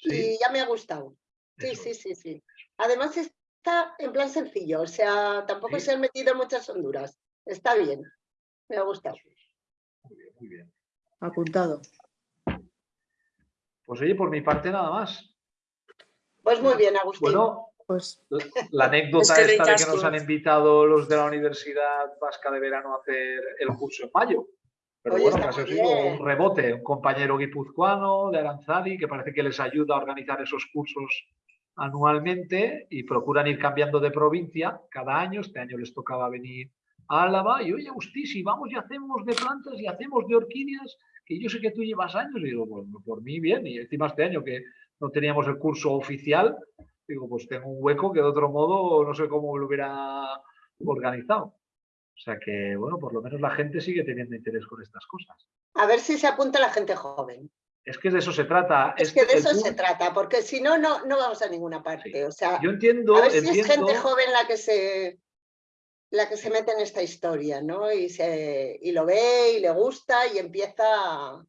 S6: y
S1: Sí.
S6: ya me ha gustado. Sí,
S1: Eso.
S6: sí, sí, sí. Además está en plan sencillo, o sea, tampoco
S1: Sí.
S6: se han metido muchas honduras. Está bien. Me ha gustado.
S1: Muy bien, muy bien.
S4: Apuntado.
S1: Pues oye, por mi parte nada más.
S6: Pues muy bien, Agustín.
S1: Bueno,
S4: Pues
S1: la anécdota
S7: Es que
S1: esta de que nos han invitado los de la Universidad Vasca de Verano a hacer el curso en mayo. Pero
S6: Oye,
S1: bueno, que ha sido un rebote, un compañero guipuzcoano de Aranzadi que parece que les ayuda a organizar esos cursos anualmente y procuran ir cambiando de provincia cada año. Este año les tocaba venir a Álava y oye, Agustí, si vamos y hacemos de plantas y hacemos de orquídeas, que yo sé que tú llevas años, y digo, pues por mí bien, y encima este año que no teníamos el curso oficial, digo, pues tengo un hueco que de otro modo no sé cómo lo hubiera organizado. O sea que, bueno, por lo menos la gente sigue teniendo interés con estas cosas.
S6: A ver si se apunta la gente joven.
S1: Es que de eso se trata.
S6: Es que de eso se trata, porque si no, no, no vamos a ninguna parte.
S1: Sí.
S6: O sea,
S1: Yo entiendo,
S6: a ver si es gente joven la que se la que se mete en esta historia, ¿no? Y, se, y lo ve y le gusta y empieza...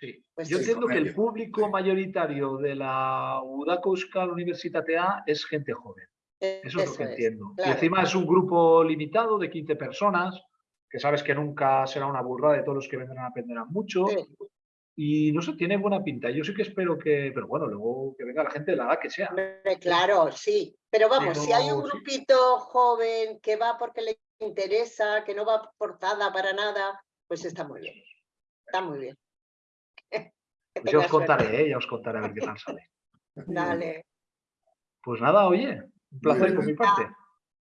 S1: sí.
S6: pues
S1: Yo entiendo que el público mayoritario de la Udako Euskal Universitatea es gente joven. Eso es lo que entiendo. Y encima es un grupo limitado de 15 personas, que sabes que nunca será una burrada de todos los que vendrán aprenderán mucho.
S6: Sí.
S1: Y no sé, tiene buena pinta. Yo sí que espero que, pero bueno, luego que venga la gente de la edad que sea.
S6: Claro, sí. Pero vamos, si hay un
S1: sí.
S6: grupito joven que va porque le interesa, que no va forzada para nada, pues está muy bien. Está muy bien.
S1: Pues ya
S6: tengas
S1: os contaré, ¿eh? ya os contaré a ver qué tal sale.
S6: Dale.
S1: Pues nada, oye, un placer por mi parte.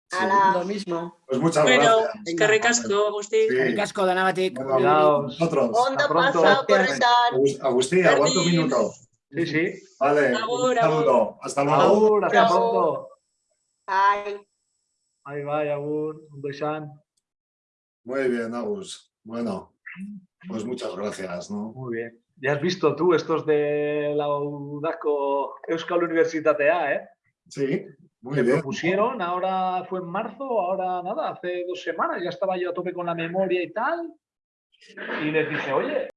S2: Sí.
S4: Lo mismo.
S2: Pues muchas
S7: Bueno,
S2: gracias.
S7: es que ricasco, Agustín.
S2: Sí.
S5: Ricasco, Danagatik.
S2: Bueno,
S1: Cuidaos.
S2: Nosotros.
S1: Pronto.
S6: pasa,
S4: Gracias.
S6: corretan.
S2: Agus- Agustín, aguanta un minuto.
S1: Sí, sí.
S2: Vale,
S7: Agur,
S2: un saludo. Hasta luego.
S1: Agur, hasta pronto.
S6: Ay.
S1: Ahí va, agur, un besan.
S2: Muy bien, Agus. Bueno, pues muchas gracias, ¿no?
S1: Muy bien. Ya has visto tú estos de la Udako Euskal Universitatea, ¿eh?
S2: Sí, muy
S1: Me
S2: bien.
S1: propusieron, ahora fue en marzo, ahora nada, hace dos semanas, ya estaba yo a tope con la memoria y tal. Y les dije, oye,